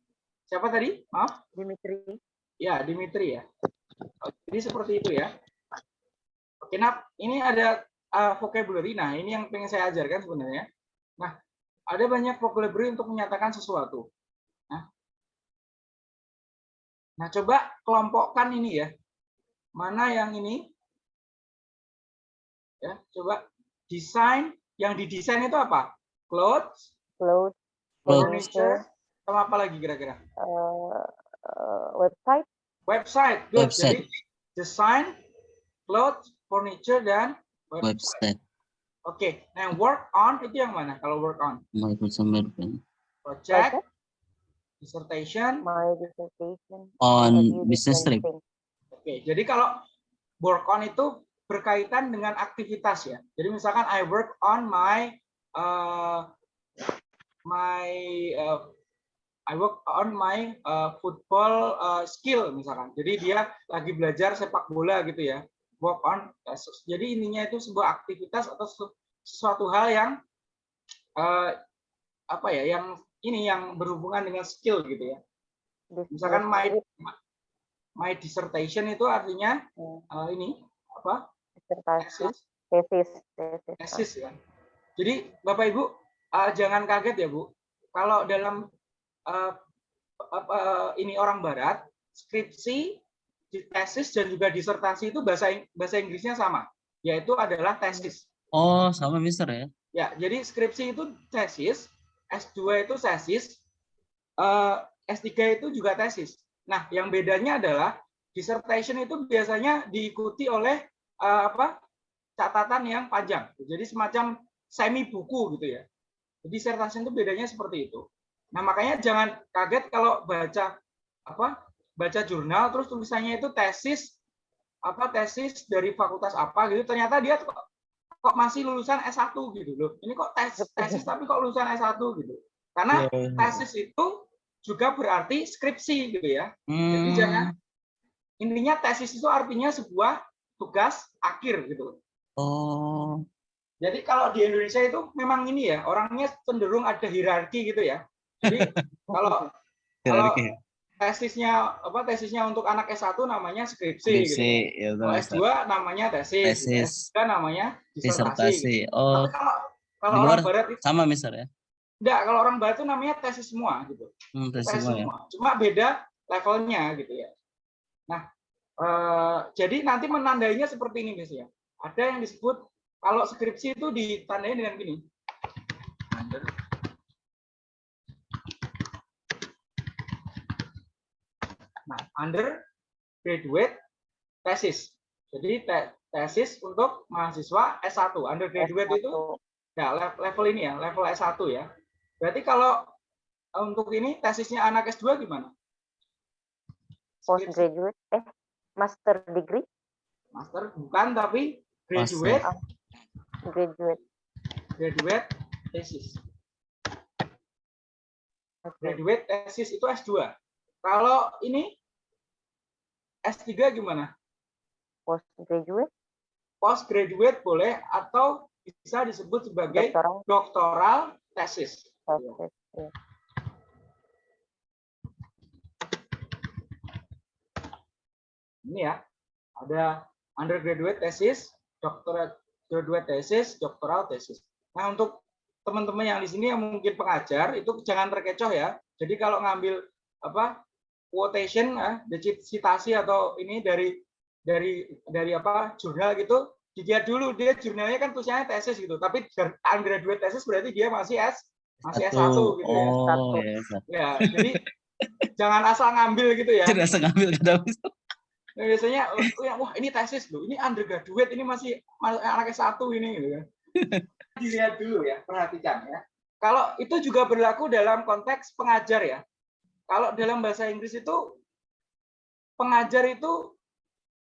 Siapa tadi? Maaf. Dimitri. Ya, Dimitri ya. Jadi seperti itu ya. Oke, nah ini ada uh, vocabulary. Nah, ini yang pengen saya ajarkan sebenarnya. Nah, ada banyak vocabulary untuk menyatakan sesuatu. Nah, nah coba kelompokkan ini ya. Mana yang ini? Ya, coba desain. Yang didesain itu apa? Clothes, Clothes. furniture, sama apa lagi kira-kira? Uh, uh, website. Website. Good. Website. Jadi design, clothes, furniture, dan website. website Oke, nah yang work on itu yang mana? Kalau work on Microsoft Word project, dissertation. My dissertation. on business trip. Oke, jadi kalau work on itu berkaitan dengan aktivitas ya. Jadi misalkan I work on my uh, my uh, I work on my uh, football uh, skill misalkan. Jadi dia lagi belajar sepak bola gitu ya. Work on. uh, Jadi ininya itu sebuah aktivitas atau sesu- sesuatu hal yang uh, apa ya, yang ini yang berhubungan dengan skill gitu ya. Misalkan my my dissertation itu artinya Hmm. uh, ini apa? tesis, tesis. tesis ya. Jadi Bapak Ibu uh, jangan kaget ya Bu, kalau dalam uh, apa, ini orang Barat skripsi, di- tesis dan juga disertasi itu bahasa bahasa Inggrisnya sama, yaitu adalah tesis. oh sama Mister ya Ya, jadi skripsi itu tesis, S2 itu tesis, eh, S3 itu juga tesis. Nah, yang bedanya adalah dissertation itu biasanya diikuti oleh eh, apa? catatan yang panjang. Jadi semacam semi buku gitu ya. Jadi dissertation itu bedanya seperti itu. Nah, makanya jangan kaget kalau baca apa? Baca jurnal terus tulisannya itu tesis apa tesis dari fakultas apa gitu ternyata dia kok kok masih lulusan S1 gitu loh. Ini kok tes, tesis tapi kok lulusan S1 gitu. Karena tesis itu juga berarti skripsi gitu ya. Jadi Hmm, jangan intinya tesis itu artinya sebuah tugas akhir gitu. oh Jadi kalau di Indonesia itu memang ini ya, orangnya cenderung ada hierarki gitu ya. Jadi kalau kalau tesisnya apa tesisnya untuk anak S1 namanya skripsi gitu. skripsi ya Kalau Mister. S2 namanya tesis, Tesis. S3 namanya disertasi. disertasi gitu. oh Tapi kalau kalau di orang luar barat itu sama Mister ya enggak, kalau orang barat itu namanya tesis semua gitu. hmm, tes Tesis semua ya semua. Cuma beda levelnya gitu ya. Nah, eh, jadi nanti menandainya seperti ini guys ya. Ada yang disebut kalau skripsi itu ditandai dengan gini. Nah, undergraduate thesis. Jadi te- tesis untuk mahasiswa S1. Undergraduate itu Satu. ya le- level ini ya, level S1 ya. Berarti kalau eh, untuk ini tesisnya anak S2 gimana? Postgraduate, eh, master degree, Master bukan tapi graduate graduate. graduate thesis. Oke. Graduate thesis itu S2. Kalau ini S3 gimana? Postgraduate, Postgraduate boleh atau bisa disebut sebagai doctoral doktoral thesis. thesis. ya. Ini ya. Ada undergraduate thesis, doctorate graduate thesis, doctoral thesis. Nah, untuk teman-teman yang di sini yang mungkin pengajar itu jangan terkecoh ya. Jadi kalau ngambil apa quotation ya, citasi atau ini dari dari dari apa jurnal gitu dilihat dulu dia jurnalnya kan tulisannya tesis gitu tapi undergraduate tesis berarti dia masih S masih S1 Satu. gitu ya. oh Satu. ya Mister. Ya, jadi jangan asal ngambil gitu ya. tidak ngambil kata Nah, biasanya oh, ya, wah ini tesis loh, ini undergraduate, ini masih ma- anak S1 ini gitu kan. Dilihat dulu ya, perhatikan ya. Kalau itu juga berlaku dalam konteks pengajar ya. Kalau dalam bahasa Inggris itu pengajar itu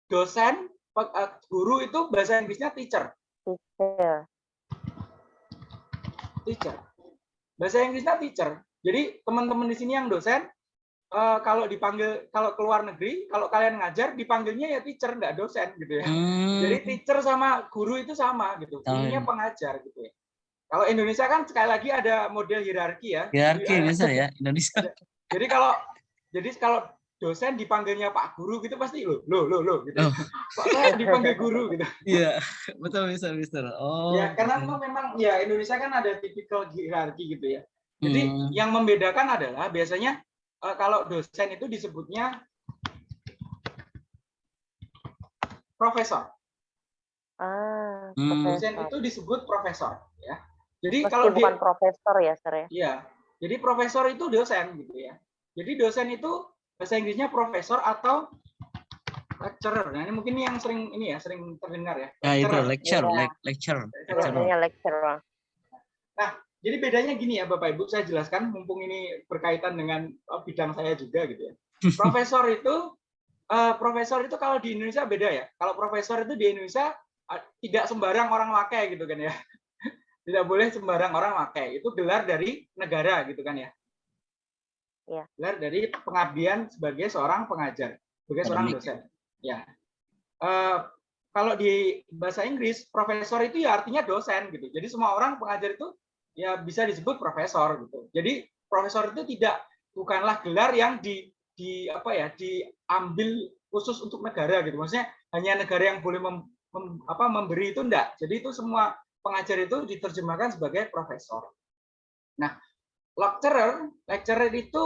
dosen, eh, guru itu bahasa Inggrisnya teacher, Teacher, teacher. Bahasa Inggrisnya teacher. Jadi teman-teman di sini yang dosen eh, kalau dipanggil kalau keluar negeri, kalau kalian ngajar dipanggilnya ya teacher nggak dosen gitu ya. Jadi Hmm, teacher sama guru itu sama gitu. Sama Ininya ya. pengajar gitu ya. Kalau Indonesia kan sekali lagi ada model hierarki ya. hierarki Jadi, bisa ya Indonesia. Jadi kalau jadi kalau dosen dipanggilnya Pak Guru gitu pasti lo lo lo lo gitu. Oh. Kok saya dipanggil guru gitu. Iya, betul bisa bisa. Oh. ya karena itu memang ya Indonesia kan ada tipikal hierarki gitu ya. Jadi Hmm. yang membedakan adalah biasanya eh, kalau dosen itu disebutnya profesor. Ah, Hmm. Dosen profesor. itu disebut profesor ya. Jadi Meski kalau di bukan profesor ya, Sir ya. Iya. Jadi profesor itu dosen gitu ya. Jadi dosen itu bahasa Inggrisnya profesor atau lecturer. Nah, ini mungkin yang sering ini ya, sering terdengar ya. Ya itu Lecturer. lecture, Iya. lec- lecture. Lecturer. Biasanya lecturer. Jadi bedanya gini ya Bapak Ibu, saya jelaskan mumpung ini berkaitan dengan oh, bidang saya juga gitu ya. Profesor itu eh, profesor itu kalau di Indonesia beda ya. Kalau profesor itu di Indonesia eh, tidak sembarang orang pakai gitu kan ya. Tidak boleh sembarang orang pakai. Itu gelar dari negara gitu kan ya. Iya. Gelar dari pengabdian sebagai seorang pengajar, sebagai seorang dosen. Ya. Eh, kalau di bahasa Inggris profesor itu ya artinya dosen gitu. Jadi semua orang pengajar itu ya bisa disebut profesor gitu. Jadi profesor itu tidak bukanlah gelar yang di di apa ya diambil khusus untuk negara gitu. Maksudnya hanya negara yang boleh mem, mem- apa memberi itu enggak. Jadi itu semua pengajar itu diterjemahkan sebagai profesor. Nah, lecturer, lecturer itu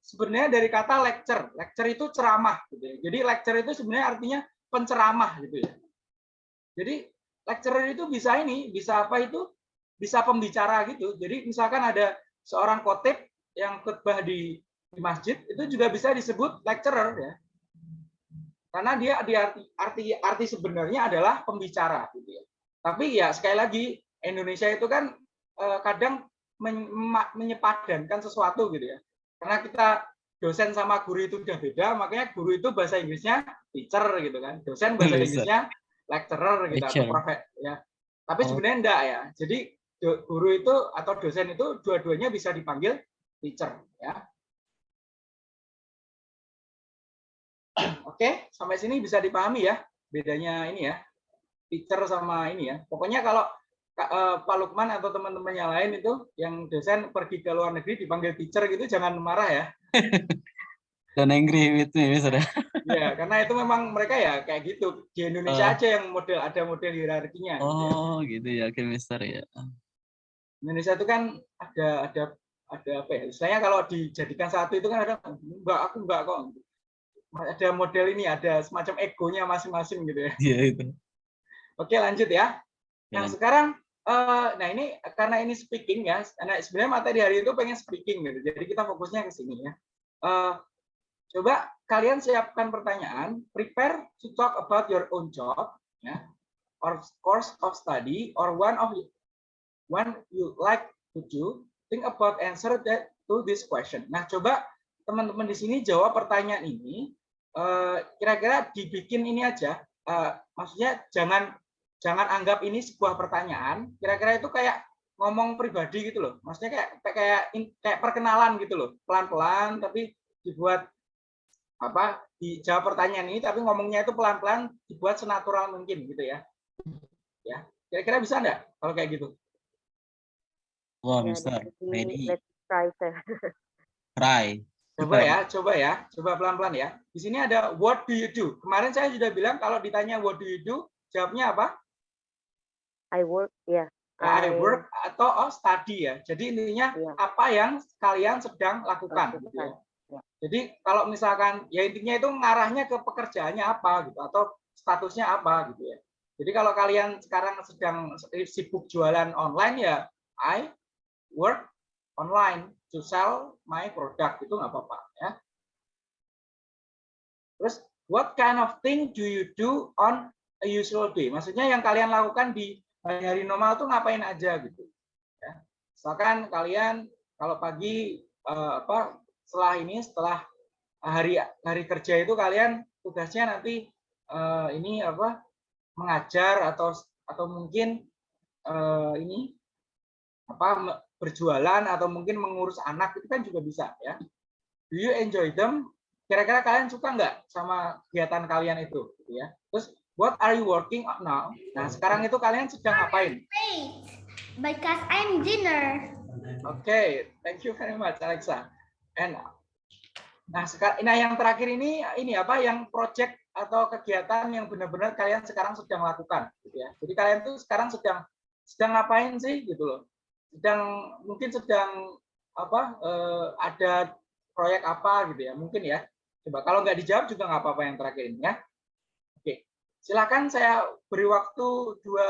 sebenarnya dari kata lecture. Lecture itu ceramah gitu ya. Jadi lecture itu sebenarnya artinya penceramah gitu ya. Jadi lecturer itu bisa ini, bisa apa itu? Bisa pembicara gitu. Jadi misalkan ada seorang khotib yang khutbah di, di masjid itu juga bisa disebut lecturer ya. Karena dia di arti arti arti sebenarnya adalah pembicara gitu ya. Tapi ya sekali lagi Indonesia itu kan eh, kadang menyepadankan sesuatu gitu ya. Karena kita dosen sama guru itu udah beda, makanya guru itu bahasa Inggrisnya teacher gitu kan. Dosen bahasa. Inggrisnya lecturer gitu atau Lecturer. profe ya. Tapi Oh. sebenarnya enggak ya. Jadi guru itu atau dosen itu dua-duanya bisa dipanggil teacher ya. Oke, sampai sini bisa dipahami ya bedanya ini ya teacher sama ini ya. Pokoknya kalau eh, Pak Lukman atau teman-teman yang lain itu yang dosen pergi ke luar negeri dipanggil teacher gitu jangan marah ya. Dan angry with me deh. Ya, karena itu memang mereka ya kayak gitu. Di Indonesia Oh. aja yang model ada model hierarkinya. gitu ya. Oh gitu ya, oke Mister ya. Indonesia itu kan ada ada ada apa ya? Istilahnya kalau dijadikan satu itu kan ada enggak aku enggak kok. Ada model ini, ada semacam egonya masing-masing gitu ya. Iya itu. Oke, lanjut ya. Nah, Lanjut. sekarang eh, nah ini karena ini speaking ya. Nah, sebenarnya materi hari itu pengen speaking gitu. Jadi kita fokusnya ke sini ya. Eh, coba kalian siapkan pertanyaan, prepare to talk about your own job ya or course of study or one of you- one you like to do. Think about answer that to this question. Nah, coba teman-teman di sini jawab pertanyaan ini. eh, Kira-kira dibikin ini aja. eh, maksudnya jangan jangan anggap ini sebuah pertanyaan. Kira-kira itu kayak ngomong pribadi gitu loh. Maksudnya kayak kayak kayak perkenalan gitu loh. Pelan-pelan tapi dibuat apa? Dijawab pertanyaan ini tapi ngomongnya itu pelan-pelan dibuat senatural mungkin gitu ya. Ya. Kira-kira bisa enggak kalau kayak gitu? Wah Ya, Mister, jadi ready, let's try try. Coba ya, coba ya, coba pelan-pelan ya. Di sini ada what do you do? Kemarin saya sudah bilang kalau ditanya what do you do, jawabnya apa? I work ya. I I work atau oh, study ya. Jadi intinya Iya. apa yang kalian sedang lakukan. Gitu ya. Lakukan. Jadi kalau misalkan ya intinya itu ngarahnya ke pekerjaannya apa gitu atau statusnya apa gitu ya. Jadi kalau kalian sekarang sedang sibuk jualan online ya I work online to sell my product itu nggak apa-apa ya. Terus what kind of thing do you do on a usual day? Maksudnya yang kalian lakukan di hari-hari normal tuh ngapain aja gitu. Ya. Misalkan kalian kalau pagi eh, apa setelah ini setelah hari hari kerja itu kalian tugasnya nanti eh, ini apa mengajar atau atau mungkin eh, ini apa berjualan atau mungkin mengurus anak itu kan juga bisa ya. do you enjoy them? Kira-kira kalian suka nggak sama kegiatan kalian itu? Gitu ya. Terus, what are you working on now? Nah, sekarang itu kalian sedang ngapain? Because I'm dinner. Oke, okay, thank you very much, Alexa. And nah sekarang, nah yang terakhir ini ini apa? Yang project atau kegiatan yang benar-benar kalian sekarang sedang lakukan, gitu ya. Jadi kalian tuh sekarang sedang sedang ngapain sih, gitu loh? Sedang mungkin sedang apa? Eh, ada proyek apa, gitu ya? Mungkin ya. Coba kalau nggak dijawab juga nggak apa-apa yang terakhir ini ya. Silakan saya beri waktu dua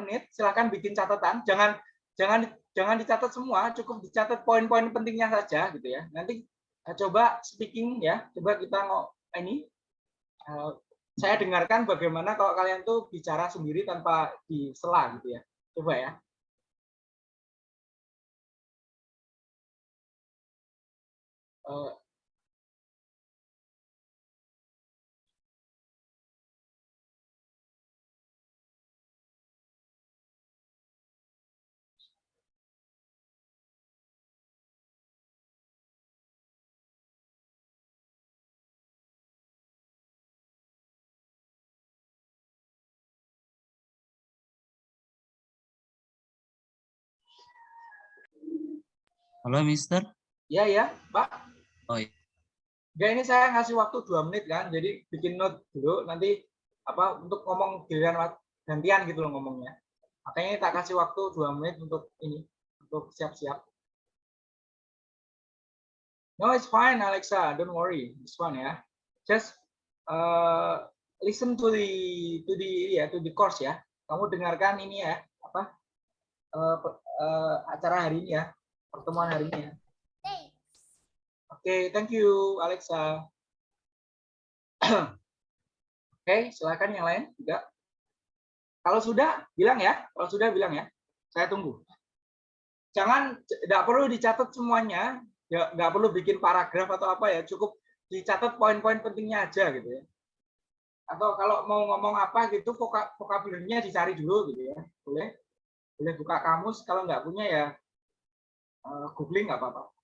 menit. Silakan bikin catatan. Jangan jangan jangan dicatat semua, cukup dicatat poin-poin pentingnya saja gitu ya. Nanti uh, coba speaking ya, coba kita mau ini uh, saya dengarkan bagaimana kalau kalian tuh bicara sendiri tanpa disela gitu ya. Coba ya. Uh, Halo, Mister. Ya, ya, Pak. Oh, iya. Ya, ini saya ngasih waktu dua menit kan, jadi bikin note dulu, nanti apa untuk ngomong giliran gantian gitu loh ngomongnya. Makanya tak kasih waktu dua menit untuk ini, untuk siap-siap. No, it's fine, Alexa. Don't worry, it's fine ya. Just uh, listen to the to the ya to the course ya. Kamu dengarkan ini ya, apa uh, uh, acara hari ini ya pertemuan hari ini ya. Oke, okay, thank you Alexa. Oke, okay, silakan yang lain juga. Kalau sudah bilang ya, kalau sudah bilang ya. Saya tunggu. Jangan tidak perlu dicatat semuanya, ya nggak perlu bikin paragraf atau apa ya, cukup dicatat poin-poin pentingnya aja gitu ya. Atau kalau mau ngomong apa gitu, vokabularinya dicari dulu gitu ya. Boleh? Boleh buka kamus, kalau nggak punya ya googling nggak apa-apa.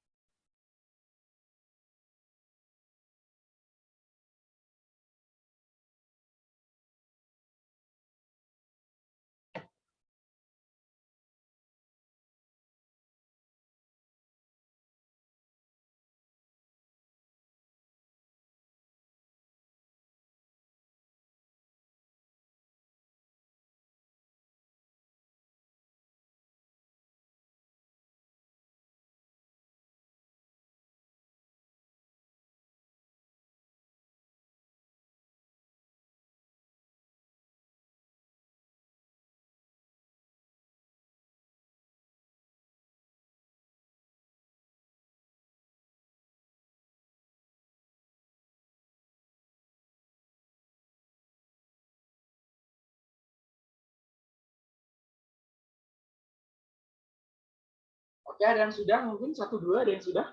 Oke, ada yang sudah? Mungkin satu dua ada yang sudah?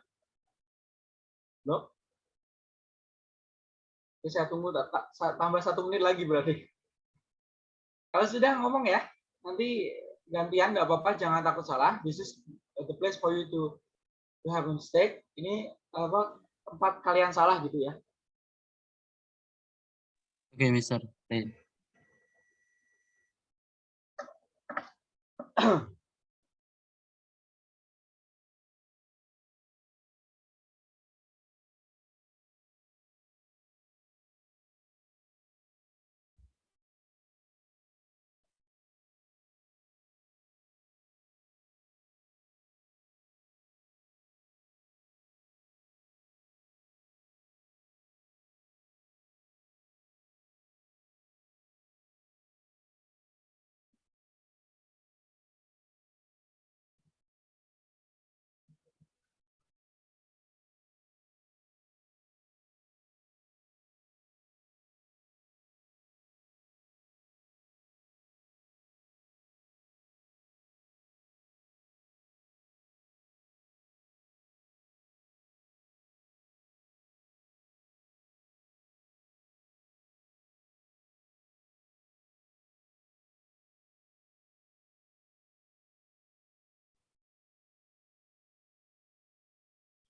Belum? Oke, saya tunggu tambah satu menit lagi berarti. Kalau sudah ngomong ya, nanti gantian nggak apa-apa, jangan takut salah. This is the place for you to to have a mistake. Ini apa tempat kalian salah gitu ya. Oke, okay, Mister.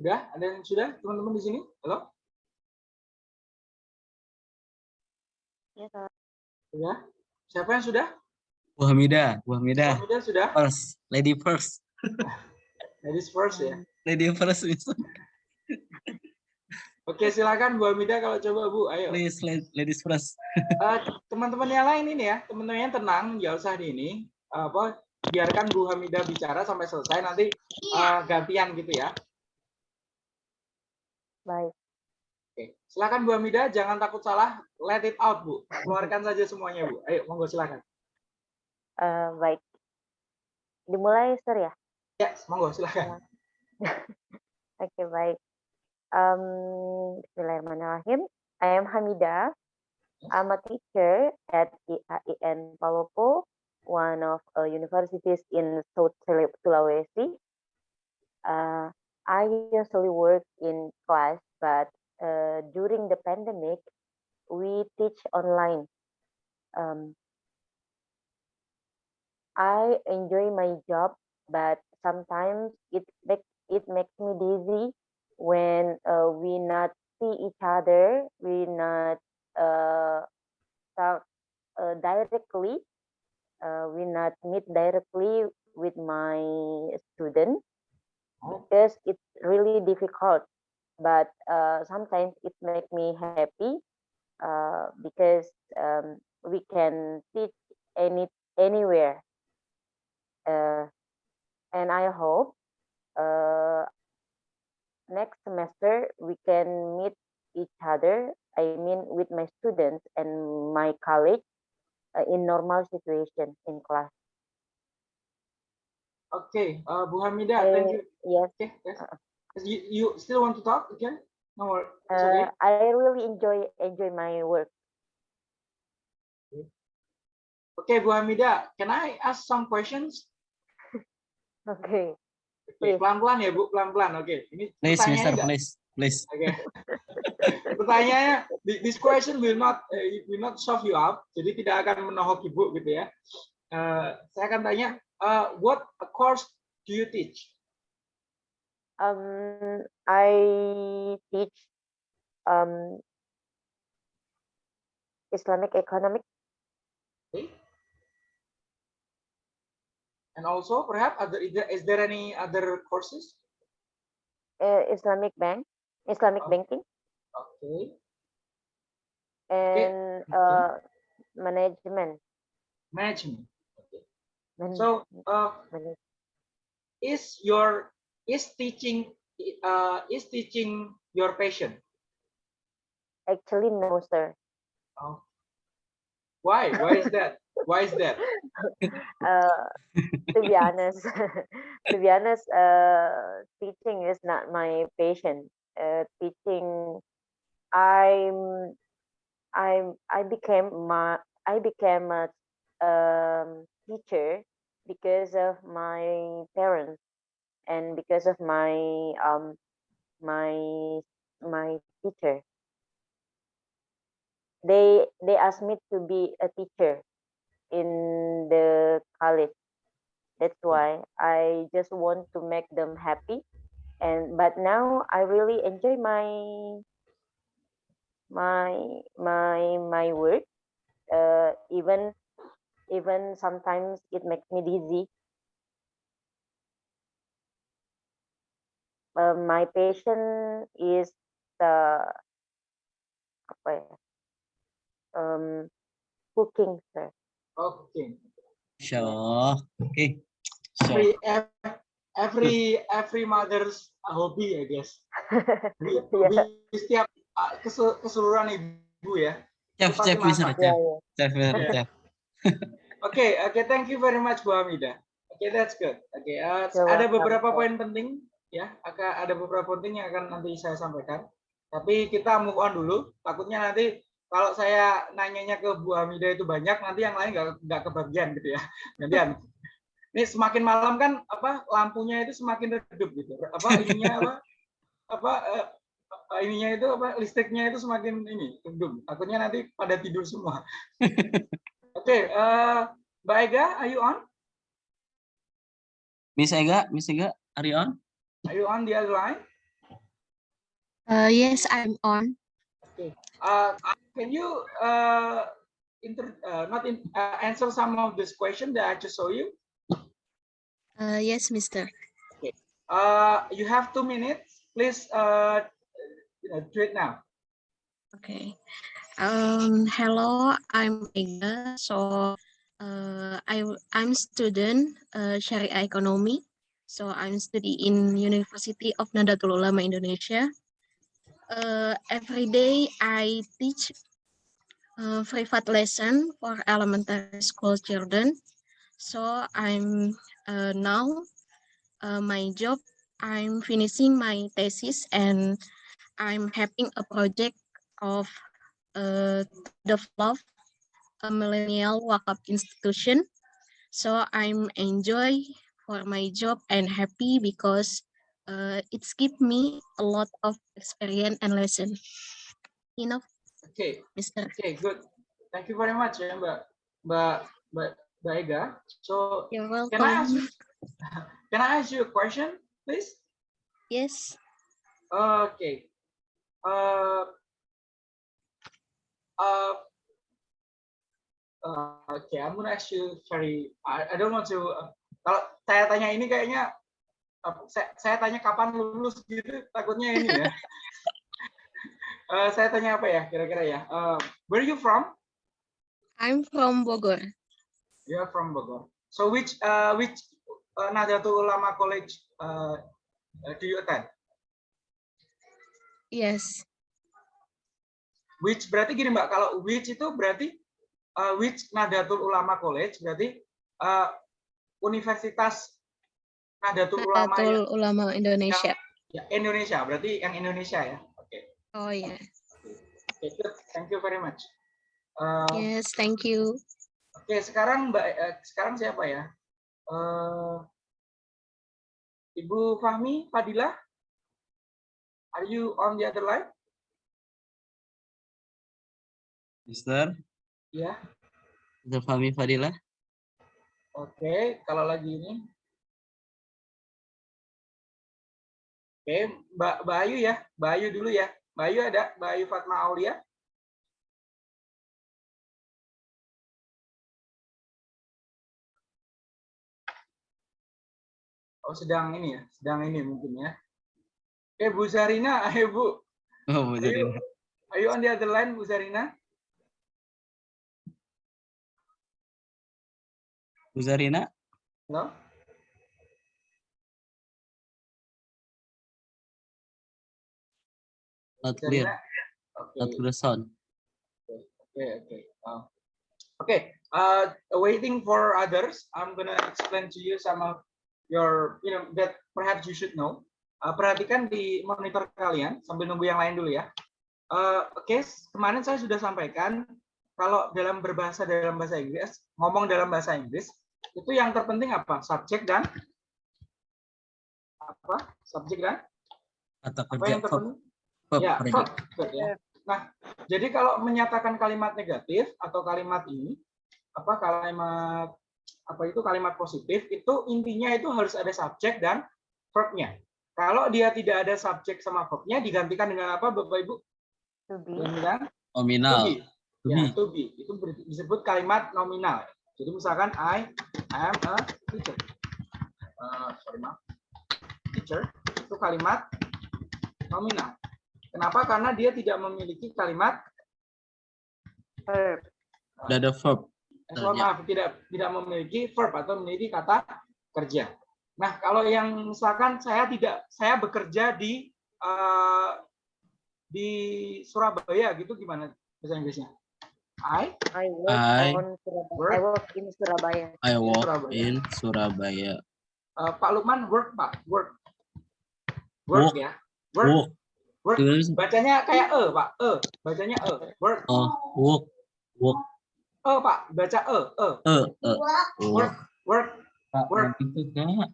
Sudah? Ada yang sudah? Teman-teman di sini? Halo? Ya. Sudah? Siapa yang sudah? Bu Hamidah, Bu Hamidah. Sudah sudah? First, lady first. Ladies first ya. Lady first, please. Oke, silakan Bu Hamida kalau coba Bu, ayo. Please, la- ladies first. Eh, teman-teman yang lain ini ya, teman-teman yang tenang, nggak usah di ini. Apa? Biarkan Bu Hamida bicara sampai selesai, nanti eh, gantian gitu ya. Baik. Oke, silakan Bu Hamida, jangan takut salah, let it out Bu. Keluarkan saja semuanya Bu. Ayo, monggo silakan. Eh, baik. Dimulai, Sir ya? Ya, monggo silakan. Oke, baik. Um, Bismillahirrahmanirrahim. I am Hamida. I'm a teacher at IAIN Palopo, one of uh, universities in South Sula- Sulawesi. Uh, I usually work in class, but uh, during the pandemic, we teach online. Um, I enjoy my job, but sometimes it make it makes me dizzy when uh, we not see each other, we not uh, talk uh, directly, uh, we not meet directly with my student because it's really difficult. But uh, sometimes it make me happy uh, because um, we can teach any anywhere uh, and I hope uh, next semester we can meet each other. I mean, with my students and my colleagues uh, in normal situation in class. Oke, eh, Bu Hamida, thank you. Yes, Oke, yes. You, you still want to talk? Okay. No worries. It's uh, okay. I really enjoy enjoy my work. Okay, Bu Hamida, can I ask some questions? Okay, pelan-pelan ya Bu, pelan-pelan. Oke, ini Please, Mister, please, please. Oke. Pertanyaannya, thi- this question will not eh, will not shock you up, jadi tidak akan menohok ibu gitu ya. Eh, saya akan tanya, eh, what course do you teach? um, I teach um, Islamic economic Okay. And also, perhaps, other, is there, is there any other courses? uh, Islamic bank, Islamic Oh. banking, Okay. and okay. uh, management. Management. So, uh, is your is teaching uh, is teaching your passion? actually, no, sir. Oh. Why? Why is that? Why is that? Uh, to be honest, to be honest, uh, teaching is not my passion. Uh, teaching, I'm, I'm, I became my, I became a um, teacher because of my parents and because of my um, my my teacher. They they asked me to be a teacher in the college. That's why I just want to make them happy. And but now I really enjoy my my my my work. Uh, even even sometimes it makes me dizzy. Uh, my passion is the apa ya? Um, cooking, sir. Okay. Masya Allah. Oke. So, Every ev- every every mother's hobby, I guess. Hobi setiap uh, kesel- keseluruhan ibu ya. chef, chef. Ya, chef, ya. chef, Yeah. chef. Oke, oke, thank you very much Bu Hamida. Oke, that's good. Oke, uh, ada beberapa poin penting ya, akan ada beberapa penting yang akan nanti saya sampaikan. Tapi kita move on dulu. Takutnya nanti kalau saya nanyanya ke Bu Hamida itu banyak, nanti yang lain nggak nggak kebagian gitu ya. Gantian. Ini semakin malam kan apa lampunya itu semakin redup gitu. Apa ininya apa apa eh, ininya itu apa listriknya itu semakin ini redup. Takutnya nanti pada tidur semua. Oke, eh, Mbak Ega, are you on? Miss Ega, Miss Ega, are you on? Are you on the other line? Uh, yes, I'm on. Okay. Uh, can you uh, inter, uh, not in, uh, answer some of this question that I just show you? Uh, yes, Mister. Okay. Uh, you have two minutes. Please uh, you know, do it now. Okay. Um, hello, I'm Ega. So, uh, I I'm student uh, Syariah Economy. So I'm studying in University of Nahdlatul Ulama Indonesia. Uh, every day I teach uh, privat lesson for elementary school children. So I'm uh, now uh, my job. I'm finishing my thesis and I'm having a project of uh, develop a millennial wakaf institution. So I'm enjoy for my job and happy because uh, it's give me a lot of experience and lesson. Enough, Okay. Mister. Okay, good. Thank you very much, ya, Mbak Mbak Mbak Mbak Ega. So, You're can I ask you, can I ask you a question, please? Yes. Okay. Uh, uh, uh, okay, I'm gonna ask you very. I, I don't want to. uh, kalau saya tanya ini kayaknya, uh, saya, saya tanya kapan lulus gitu, takutnya ini ya. Uh, saya tanya apa ya, kira-kira ya? Uh, where are you from? I'm from Bogor. You are from Bogor. So which uh, which uh, Nahdlatul Ulama College uh, uh, do you attend? Yes. Which berarti gini Mbak, kalau which itu berarti uh, which Nahdlatul Ulama College berarti uh, Universitas Nahdlatul Ulama yang, Ulama Indonesia. ya, Indonesia, berarti yang Indonesia ya. Oke. Oh yeah. Oke, good. Thank you very much. Uh, Yes, thank you. Oke, sekarang Mbak eh, sekarang siapa ya? Eh, Ibu Fahmi Fadila? Are you on the other line? Mister, Ya. Mister Fahmi Fadila. Oke, kalau lagi ini. Oke, Mbak Mbak Ayu ya. Mbak Ayu dulu ya. Mbak Ayu ada? Mbak Ayu Fatma Aulia? Oh, sedang ini ya. Sedang ini mungkin ya. Oke, Bu Zarina, ayo Bu. Oh, mau jadi. Ayo, ayo on the other line, Bu Zarina. Zarina, Halo? not clear? Oke. not clear sound. Okay, okay. Uh, okay, uh, waiting for others, I'm gonna explain to you some of your, you know, that perhaps you should know. Uh, perhatikan di monitor kalian sambil nunggu yang lain dulu ya. Uh, Oke, kemarin saya sudah sampaikan kalau dalam berbahasa dalam bahasa Inggris, ngomong dalam bahasa Inggris, itu yang terpenting apa? Subjek dan apa? Subjek dan Kata apa yang terpenting? verb, Ya, predicate. verb, verb, ya. Nah, jadi kalau menyatakan kalimat negatif atau kalimat ini apa kalimat apa itu kalimat positif itu intinya itu harus ada subjek dan verbnya. Kalau dia tidak ada subjek sama verbnya digantikan dengan apa Bapak Ibu? To be. Dengan to Nominal. be. To Ya, be. to be. Itu disebut kalimat nominal. Jadi misalkan I am a teacher. Eh, sorry maaf. Teacher itu kalimat nominal. Kenapa? Karena dia tidak memiliki kalimat Verb. Udah ada verb. Eh, maaf tidak tidak memiliki verb atau memiliki kata kerja. Nah, kalau yang misalkan saya tidak saya bekerja di eh, di Surabaya gitu gimana bahasa Inggrisnya? I I work I on Surabaya. work- I work in Surabaya. I Surabaya. in Surabaya. eh, Pak Lukman work Pak, work. Work, Work. ya. Work. Work. Terus, Bacanya kayak e, Pak. E, bacanya e. Work. oh, walk. Walk. E, Pak, baca e, e. Eh, eh. Work. Work. Pak, Work. itu kak.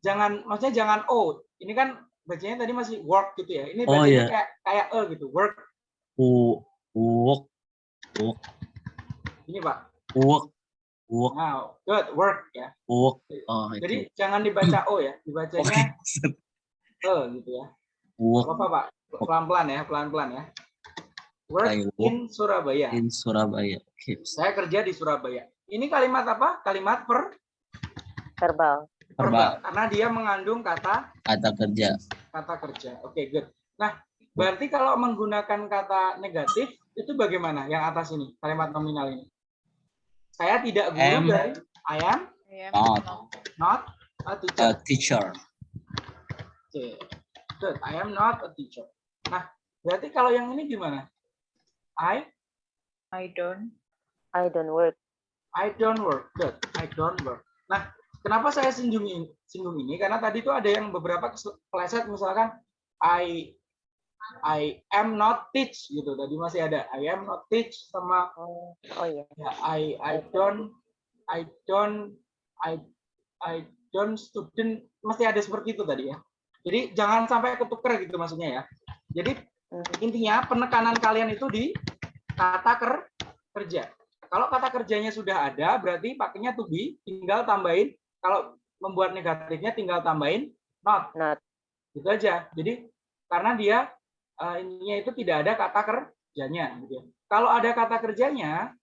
Jangan maksudnya jangan o. Ini kan bacanya tadi masih work gitu ya. Ini Oh, bacanya iya. kayak kayak e gitu. Work. U, walk. Ini, Pak. Walk. Walk. Nah, good work ya. Walk. Oh, Jadi itu. jangan dibaca O ya, dibacanya Oke. E gitu ya. Work Apa Pak? Pelan-pelan ya, pelan-pelan ya. Work I work in Surabaya. in Surabaya. Oke. Saya kerja di Surabaya. Ini kalimat apa? Kalimat per verbal. Verbal. Karena dia mengandung kata Kata kerja. kata kerja. Oke, good. Nah, berarti kalau menggunakan kata negatif itu bagaimana? Yang atas ini, kalimat nominal ini. Saya tidak guru Am. dari I am Not not a a teacher. teacher. Oke. Good. I am not a teacher. Nah, berarti kalau yang ini gimana? I I don't. I don't work. I don't work. Good. I don't work. Nah, kenapa saya singgung ini, singgung ini? Karena tadi itu ada yang beberapa keleset misalkan I I am not teach gitu. Tadi masih ada I am not teach sama Oh, oh iya. ya, I I don't I don't I I don't student masih ada seperti itu tadi ya. Jadi jangan sampai ketuker gitu maksudnya ya. Jadi Mhm. intinya penekanan kalian itu di kata ker, kerja. Kalau kata kerjanya sudah ada, berarti pakainya to be, tinggal tambahin. Kalau membuat negatifnya tinggal tambahin not. Not. Gitu aja. Jadi karena dia eh, ininya itu tidak ada kata kerjanya. Gitu ya. Kalau ada kata kerjanya,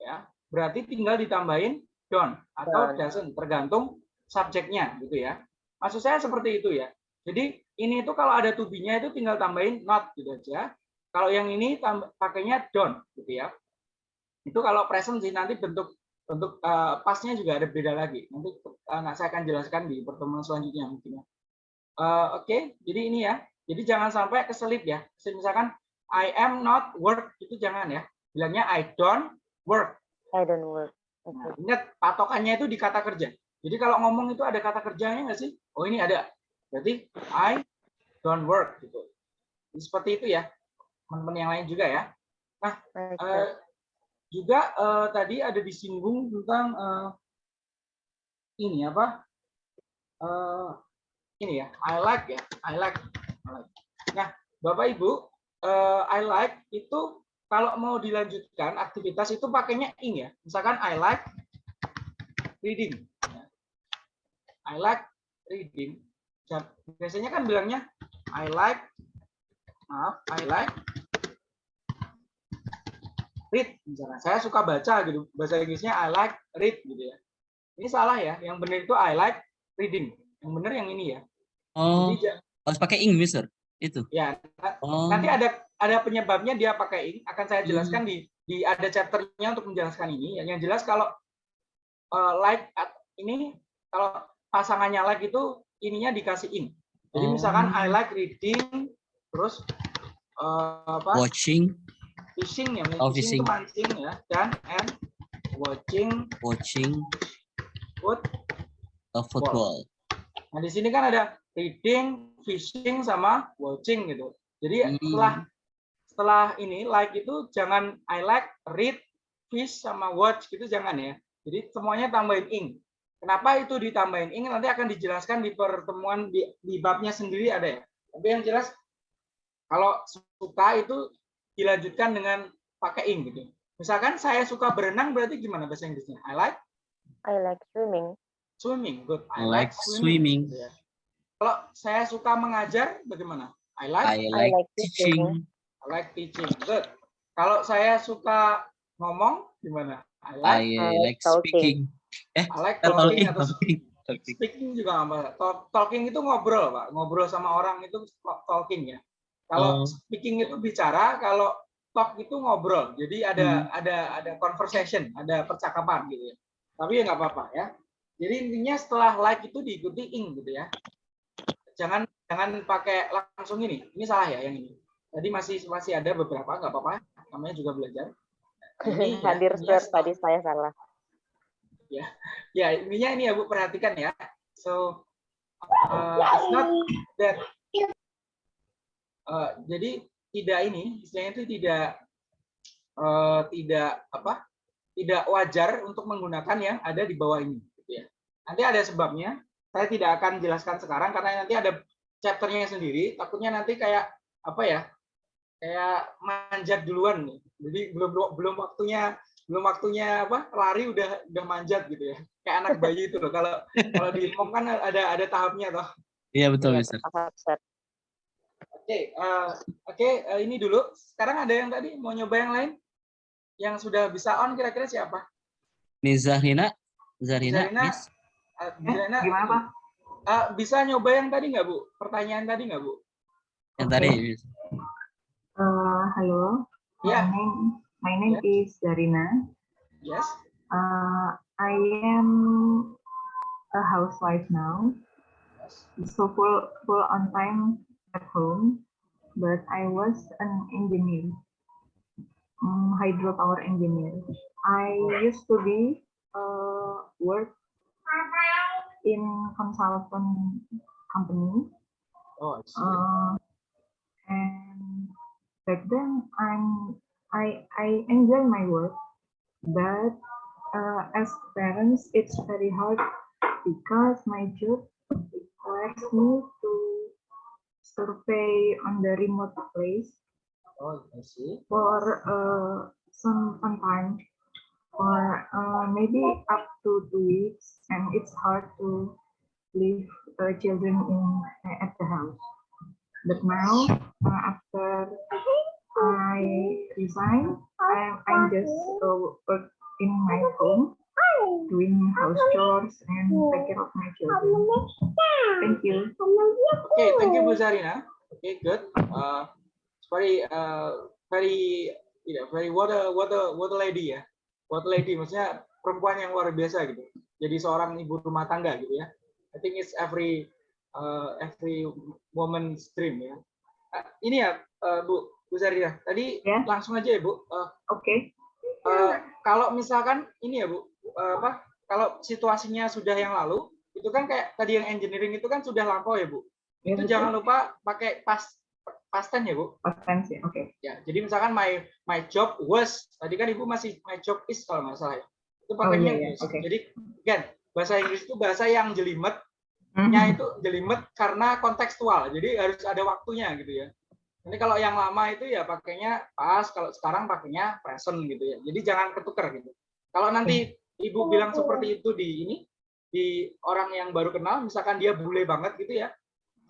ya berarti tinggal ditambahin don't atau doesn't, tergantung subjeknya, gitu ya. Maksud saya seperti itu ya. Jadi ini itu kalau ada to be-nya itu tinggal tambahin not gitu aja. Kalau yang ini pakainya don't gitu ya. Itu kalau present sih nanti bentuk bentuk eh, pasnya juga ada beda lagi. Nanti nah, saya akan jelaskan di pertemuan selanjutnya mungkin ya. Eh, Oke, jadi ini ya. Jadi jangan sampai keselip ya. Misalkan I am not work itu jangan ya. Bilangnya I don't work. I don't work. Nah, Okay. ingat patokannya itu di kata kerja. Jadi kalau ngomong itu ada kata kerjanya nggak sih? Oh ini ada. Berarti I don't work gitu. Jadi seperti itu ya. Teman-teman yang lain juga ya. Like Eh, that. juga eh, tadi ada disinggung tentang eh, ini apa? Eh, ini ya, I like ya, I like. Nah, Bapak Ibu, eh, I like itu kalau mau dilanjutkan aktivitas itu pakainya ing ya. Misalkan I like reading. I like reading. Biasanya kan bilangnya I like maaf, I like read misalnya. Saya suka baca gitu. Bahasa Inggrisnya I like read gitu ya. Ini salah ya. Yang benar itu I like reading. Yang benar yang ini ya. Oh, Jadi ja- harus pakai ing, Mister. Itu. ya Oh. nanti ada ada penyebabnya dia pakai ing akan saya Hmm. jelaskan di di ada chapternya untuk menjelaskan ini. Yang jelas kalau eh, like at- ini kalau pasangannya like itu ininya dikasih ing. Jadi Oh. misalkan I like reading terus eh, apa? Watching, fishing ya, Oh, fishing, fishing. itu mancing ya dan and watching watching food. a football. Nah, di sini kan ada reading, fishing sama watching gitu. Jadi Hmm. setelah setelah ini like itu jangan I like, read, fish sama watch gitu jangan ya. Jadi semuanya tambahin ing. Kenapa itu ditambahin ing nanti akan dijelaskan di pertemuan di, di babnya sendiri ada ya. Tapi yang jelas kalau suka itu dilanjutkan dengan pakai ing gitu. Misalkan saya suka berenang berarti gimana bahasa Inggrisnya? I like I like swimming. swimming. Good. I like swimming. Gitu ya. Kalau saya suka mengajar bagaimana? I like I like like teaching. I like teaching. Good. Kalau saya suka ngomong gimana? I like I I like talking. speaking. I like Eh, talking Talking, atau talking, talking. speaking juga masalah. Talk- Talking itu ngobrol, Pak. Ngobrol sama orang itu talking ya. Kalau Oh. speaking itu bicara, kalau talk itu ngobrol. Jadi ada Hmm. ada ada conversation, ada percakapan gitu ya. Tapi ya nggak apa-apa ya. Jadi intinya setelah like itu diikuti ing gitu ya. Jangan jangan pakai langsung ini. Ini salah ya yang ini. Tadi masih masih ada beberapa nggak apa-apa. Namanya juga belajar. Ini ya, Hadir intinya sir, tadi saya salah. ya intinya ini ya Bu perhatikan ya. So uh, it's not that uh, jadi tidak ini istilahnya itu tidak uh, tidak apa tidak wajar untuk menggunakan yang ada di bawah ini gitu ya. Nanti ada sebabnya. Saya tidak akan jelaskan sekarang karena nanti ada chapternya sendiri. Takutnya nanti kayak apa ya? Kayak manjat duluan nih. Jadi belum belum waktunya belum waktunya apa lari udah udah manjat gitu ya kayak anak bayi itu loh kalau kalau di mom kan ada ada tahapnya toh Iya betul, Mister. paham, sir. oke Oke, eh, oke eh, ini dulu. Sekarang ada yang tadi mau nyoba yang lain? Yang sudah bisa on kira-kira siapa? Miss Zahrina, Miss. Eh, gimana, Pak? eh, bisa nyoba yang tadi nggak Bu? Pertanyaan tadi nggak Bu? Yang tadi, Miss. Uh, hello. Yeah. My name, my name is Zarina. Yes. Uh, I am a housewife now, so full full on time at home. But I was an engineer, um, hydropower engineer. I used to be uh, work in consultant company. Oh, I see. Uh, and back then I'm I I enjoy my work, but uh, as parents it's very hard because my job requires me to survey on the remote place oh, I see. for uh, some some time or uh, maybe up to two weeks and it's hard to leave uh, children in at the house but now uh, after I resign I, I'm just uh, work in my home doing house chores and take care of my children thank you Okay, thank you Bu Zarina. Okay, good. Uh, it's very uh, very you know, very what a what a what a lady ya. What lady maksudnya perempuan yang luar biasa gitu. Jadi seorang ibu rumah tangga gitu ya. I think it's every uh, every woman's dream ya. Uh, ini ya uh, Bu Bu Zarina. Tadi Ya. langsung aja ya Bu. Uh, Oke. uh, kalau misalkan ini ya Bu, uh, apa? Kalau situasinya sudah yang lalu, itu kan kayak tadi yang engineering itu kan sudah lampau ya Bu. Ya, Itu betul. jangan lupa pakai pas past tense ya Bu. Past tense ya, oke. Ya, jadi misalkan my my job was, tadi kan Ibu masih my job is kalau nggak salah ya. Itu Oh, pakainya iya, iya, was. oke. Jadi kan bahasa Inggris itu bahasa yang jelimet, Mhm. nya itu jelimet karena kontekstual. Jadi harus ada waktunya gitu ya. Ini kalau yang lama itu ya pakainya pas, kalau sekarang pakainya present gitu ya. Jadi jangan ketukar gitu. Kalau nanti Ibu bilang seperti itu di ini di orang yang baru kenal, misalkan dia bule banget gitu ya.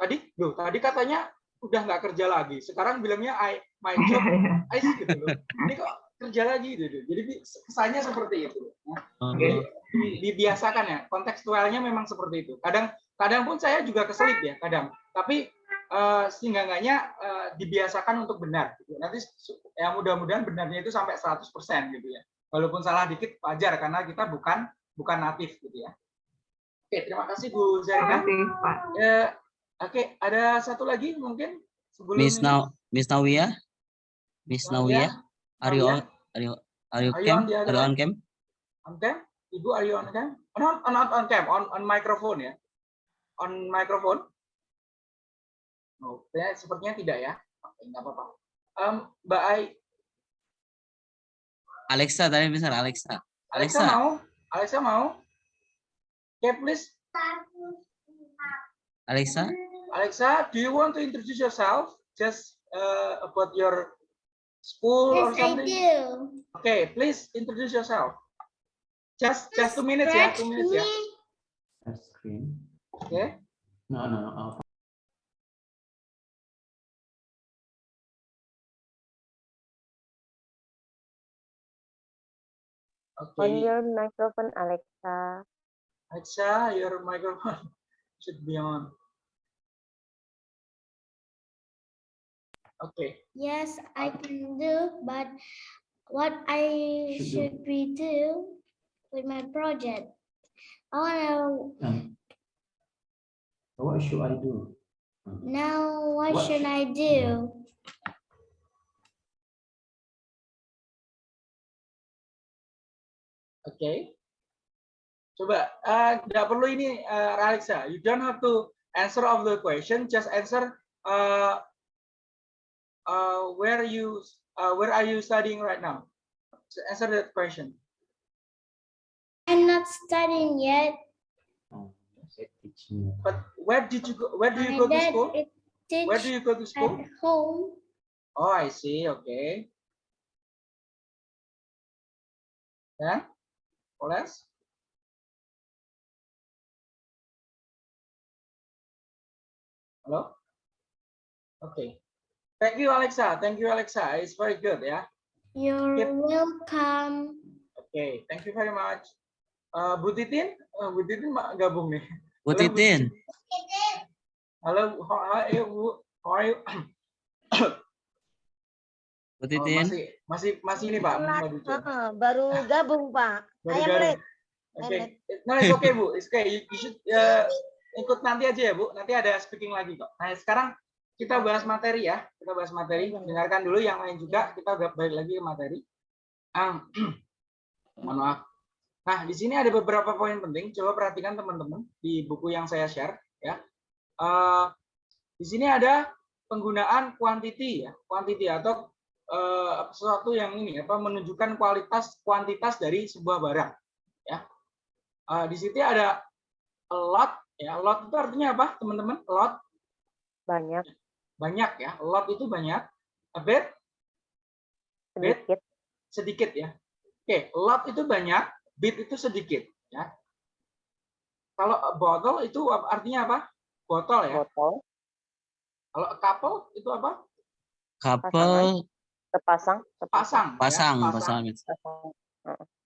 Tadi, loh, tadi katanya udah nggak kerja lagi. Sekarang bilangnya I my job is gitu loh. Ini kok kerja lagi gitu. Jadi bi- kesannya seperti itu. Nah, Oke. di- dibiasakan ya kontekstualnya memang seperti itu kadang kadang pun saya juga keselip ya kadang tapi eh, sehingga-enggaknya eh, dibiasakan untuk benar gitu. nanti ya mudah-mudahan benarnya itu sampai 100% gitu ya walaupun salah dikit wajar karena kita bukan bukan natif gitu ya oke terima kasih Bu Terima Zarina kasih, Pak. Eh, oke ada satu lagi mungkin sebelum Miss? Now, Miss Nawia, Miss Nawia? Are you on? Nawia? Are you are you Are you cam? on Are you on cam? on cam ibu are you on cam oh, not, not on cam on on microphone ya on microphone oh ya, sepertinya tidak ya oke nggak apa-apa Em, mbak Ai Alexa tadi besar Alexa. Alexa, Alexa. mau Alexa mau okay please Alexa, Alexa do you want to introduce yourself just uh, about your school or Yes, I something do. okay please introduce yourself just just two minutes ya two minutes ya screen. oke No, no, no. I'll oke On your microphone, Alexa. Alexa, your microphone should be on. Okay. Yes, I can do, but what I Should do. should we do with my project? I wanna Um, what should I do? Now, what, What should should- I do? Okay. Coba, eh, nggak perlu ini, eh, Alexa. You don't have to answer all the question. Just answer uh, uh, where you uh, where are you studying right now? So answer that question. I'm not studying yet. But where did you go? Where do you My go to school? Where do you go to school? at home. Oh, I see. Okay. Then, what else? Halo? Oke. Thank you Alexa. Thank you Alexa. It's very good ya. You're Yep. welcome. Oke, thank you very much. Eh, Bu Titin, Eh, Bu Titin gabung nih. Bu Halo, Titin. Halo, how are you, Bu? How are you? Bu Oh, Titin. masih masih masih ini Pak. Heeh, baru gabung Pak. Baru gabung. Oke, late. no it's okay Bu, it's okay. You, you should uh, ikut nanti aja ya Bu. Nanti ada speaking lagi kok. Nah sekarang kita bahas materi ya. Kita bahas materi. Dengarkan dulu yang lain juga. Kita balik lagi ke materi. Maaf. Nah di sini ada beberapa poin penting. Coba perhatikan teman-teman di buku yang saya share ya. Eh, di sini ada penggunaan quantity ya, quantity atau eh, sesuatu yang ini apa menunjukkan kualitas kuantitas dari sebuah barang ya. Eh, di situ ada a lot ya. Lot itu artinya apa, teman-teman? A lot Banyak, banyak ya. A lot itu banyak. A bit bit sedikit, sedikit ya. Oke, lot itu banyak, bit itu sedikit ya. Kalau a bottle itu artinya apa? Botol ya. botol, Kalau a couple itu apa? Couple sepasang, Pasang. ya, pasang, pasang. pasang. sepasang.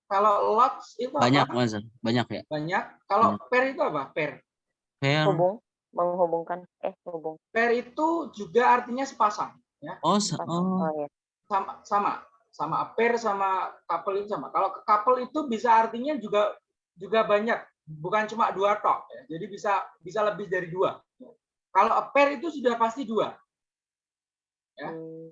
Kalau lots itu Banyak, apa? Mas. Banyak ya. Banyak. Kalau pair itu apa? Pair. Pair. Hubung, menghubungkan, eh hubung. Pair itu juga artinya sepasang ya. Oh, Sepasang. oh. Oh ya, Sama sama sama pair sama couple itu sama. Kalau couple itu bisa artinya juga juga banyak, bukan cuma dua tok ya. Jadi bisa bisa lebih dari dua. Kalau a pair itu sudah pasti dua. Ya. Hmm,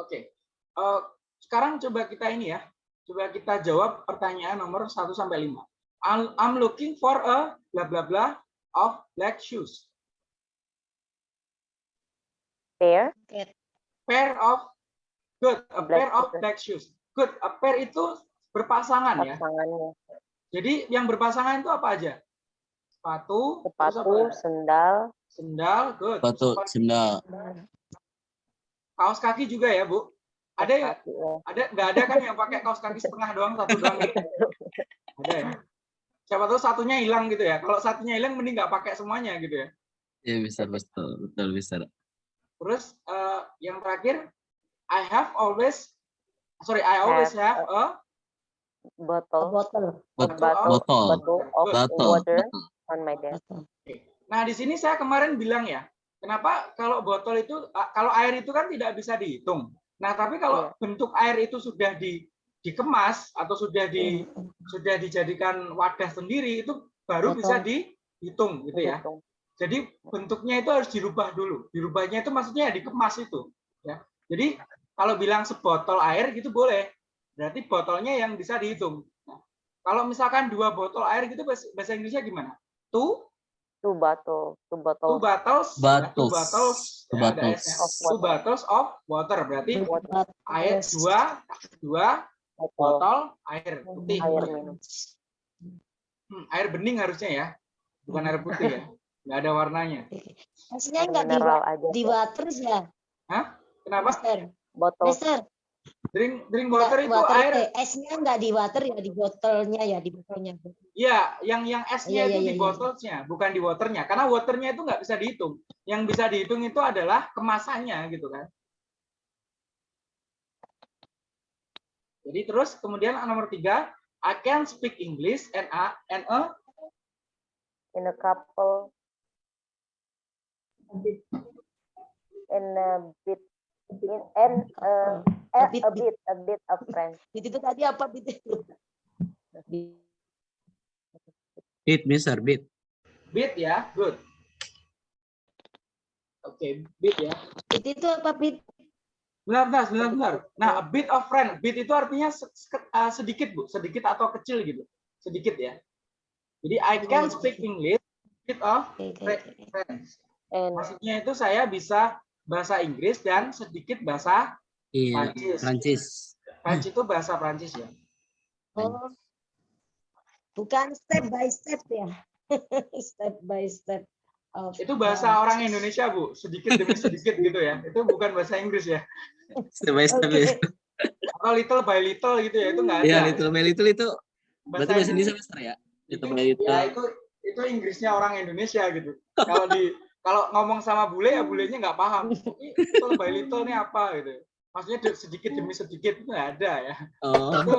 Oke. Eh, sekarang coba kita ini ya. Coba kita jawab pertanyaan nomor 1 sampai 5. I'm, looking for a bla bla bla of black shoes. pair, Pair of good, a Black pair of black shoes. Good, a pair itu berpasangan ya. Jadi yang berpasangan itu apa aja? Sepatu, sepatu, sendal, sendal, good. Sepatu, Sepatu. sendal. Kaos kaki juga ya, Bu? Ada ya? ya. Ada nggak ada kan yang pakai kaos kaki setengah doang, satu doang gitu? Ada ya? Siapa tahu satunya hilang gitu ya. Kalau satunya hilang mending nggak pakai semuanya gitu ya. Ya bisa betul, betul bisa. Terus eh, yang terakhir, I have always, sorry, I always have a bottle, Botol. Bot- bottle, Botol. bottle of Botol. water on my desk. Nah, di sini saya kemarin bilang ya, kenapa kalau botol itu, ah, kalau air itu kan tidak bisa dihitung. Nah, tapi kalau bentuk air itu sudah di, dikemas atau sudah di sudah dijadikan wadah sendiri, itu baru bisa dihitung gitu ya. Jadi bentuknya itu harus dirubah dulu. Dirubahnya itu maksudnya ya dikemas itu. Ya. Jadi kalau bilang sebotol air gitu boleh. Berarti botolnya yang bisa dihitung. Nah, kalau misalkan dua botol air gitu bahasa Inggrisnya gimana? Two Two bottle, two two bottle, bottles, ya, two Bottles. bottles, Two ya, ada bottles. S-nya. Of two bottles of water berarti water, air dua dua botol, air putih. air. Hmm, air bening harusnya ya, bukan air putih ya, nggak ada warnanya. Esnya Air enggak di, aja. di water ya, Hah? Kenapa? Mister. Botol, Mister. Drink drink water itu water air. Esnya enggak di water ya, di botolnya ya, di botolnya. Iya, yang yang Iya, S-nya itu iya, di iya, iya. botolnya, bukan di waternya. Karena waternya itu nggak bisa dihitung. Yang bisa dihitung itu adalah kemasannya gitu kan. Jadi terus kemudian nomor tiga, I can speak English and a, and a in a couple, in a bit, in and uh, A a, bit, a bit. a bit of French. Bit itu tadi apa bit? Bit. Bit, Mister, bit. bit ya, good. Oke, bit ya. Bit itu apa bit? Benar, benar, benar, benar. Nah, a bit of friend. Bit itu artinya uh, sedikit, Bu. Sedikit atau kecil gitu. Sedikit ya. Jadi, I can speak English, bit of friends. And Maksudnya itu saya bisa bahasa Inggris dan sedikit bahasa Iya, Prancis. Prancis. Prancis itu bahasa Prancis ya. Oh. Bukan step by step ya. step by step. Of Itu bahasa French. orang Indonesia, Bu. Sedikit demi sedikit gitu ya. Itu bukan bahasa Inggris ya. Step by step. Oke. ya. Atau little by little gitu ya. Itu nggak ada. Iya, little by little itu berarti bahasa Indonesia. Mister ya? Little by little. Ya, itu itu Inggrisnya orang Indonesia gitu. Kalau di kalau ngomong sama bule ya bulenya nggak paham. Ini little by little ini apa gitu. Maksudnya sedikit demi sedikit itu nggak ada ya. Oh. Itu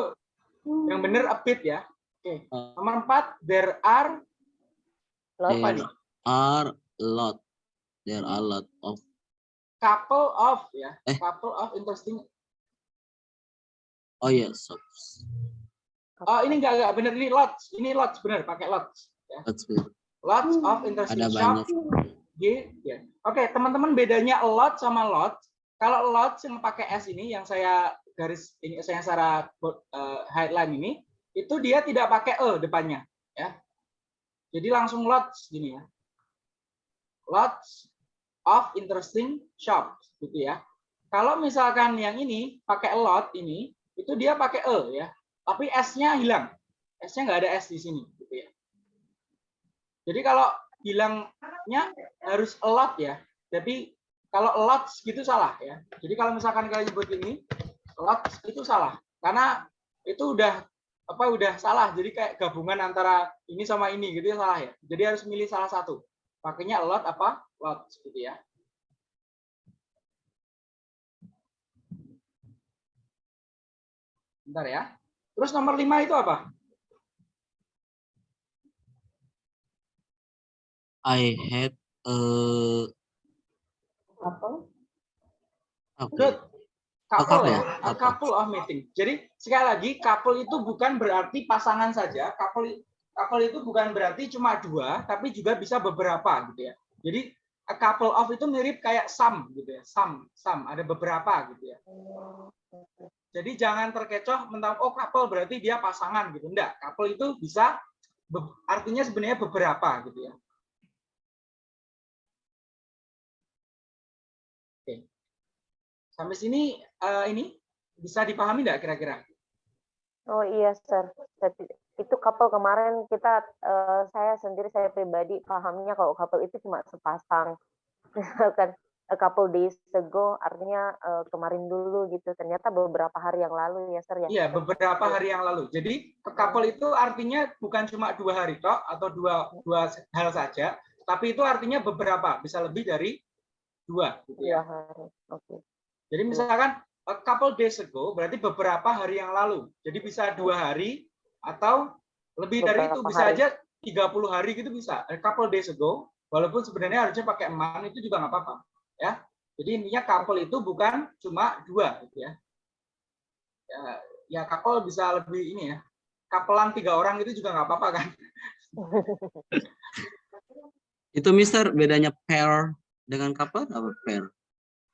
yang benar a bit ya. Oke. Nomor empat, there are apa nih? Are lot. There are lot of Couple of ya. Eh. Couple of interesting. oh yes, shops. Oh ini nggak nggak benar ini lots. Ini lots benar pakai lots. Ya. Good. Lots of interesting Ada shop. banyak. G, ya. Oke, teman-teman bedanya a lot sama lot. Kalau lot yang pakai S ini yang saya garis ini saya secara uh, headline ini itu dia tidak pakai e depannya, ya. Jadi langsung lots gini ya. Lots of interesting shops gitu ya. Kalau misalkan yang ini pakai lot ini itu dia pakai e ya. Tapi S-nya hilang. S-nya nggak ada S di sini gitu ya. Jadi kalau bilangnya harus a lot ya. Tapi kalau a lot gitu salah ya. Jadi kalau misalkan kalian nyebut ini a lot itu salah. Karena itu udah apa udah salah. Jadi kayak gabungan antara ini sama ini gitu ya salah ya. Jadi harus milih salah satu. Pakainya a lot apa? Lot gitu ya. Bentar ya. Terus nomor lima itu apa? I had a Apa? apa? Good. Oh, Couple couple. ya, a couple of meeting. Jadi sekali lagi couple itu bukan berarti pasangan saja. Couple couple itu bukan berarti cuma dua, tapi juga bisa beberapa gitu ya. Jadi a couple of itu mirip kayak some gitu ya. Some, some ada beberapa gitu ya. Jadi jangan terkecoh mentang oh couple berarti dia pasangan gitu. Enggak, couple itu bisa artinya sebenarnya beberapa gitu ya. Oke. Sampai sini eh, ini bisa dipahami enggak kira-kira? Oh iya, sir. Itu couple kemarin kita, eh, saya sendiri, saya pribadi pahamnya kalau couple itu cuma sepasang. Misalkan a couple days ago artinya eh, kemarin dulu gitu. Ternyata beberapa hari yang lalu ya, sir ya. Iya, beberapa hari yang lalu. Jadi couple itu artinya bukan cuma dua hari toh atau dua dua hal saja, tapi itu artinya beberapa, bisa lebih dari dua gitu Dua ya. hari. Oke. Jadi misalkan a couple days ago berarti beberapa hari yang lalu. Jadi bisa dua hari atau lebih dari itu bisa hari. aja 30 hari gitu bisa. A couple days ago walaupun sebenarnya harusnya pakai man itu juga nggak apa-apa ya. Jadi intinya couple itu bukan cuma dua gitu ya. Ya, ya couple bisa lebih ini ya. Couplean tiga orang itu juga nggak apa-apa kan. Itu Mister bedanya pair dengan couple apa pair?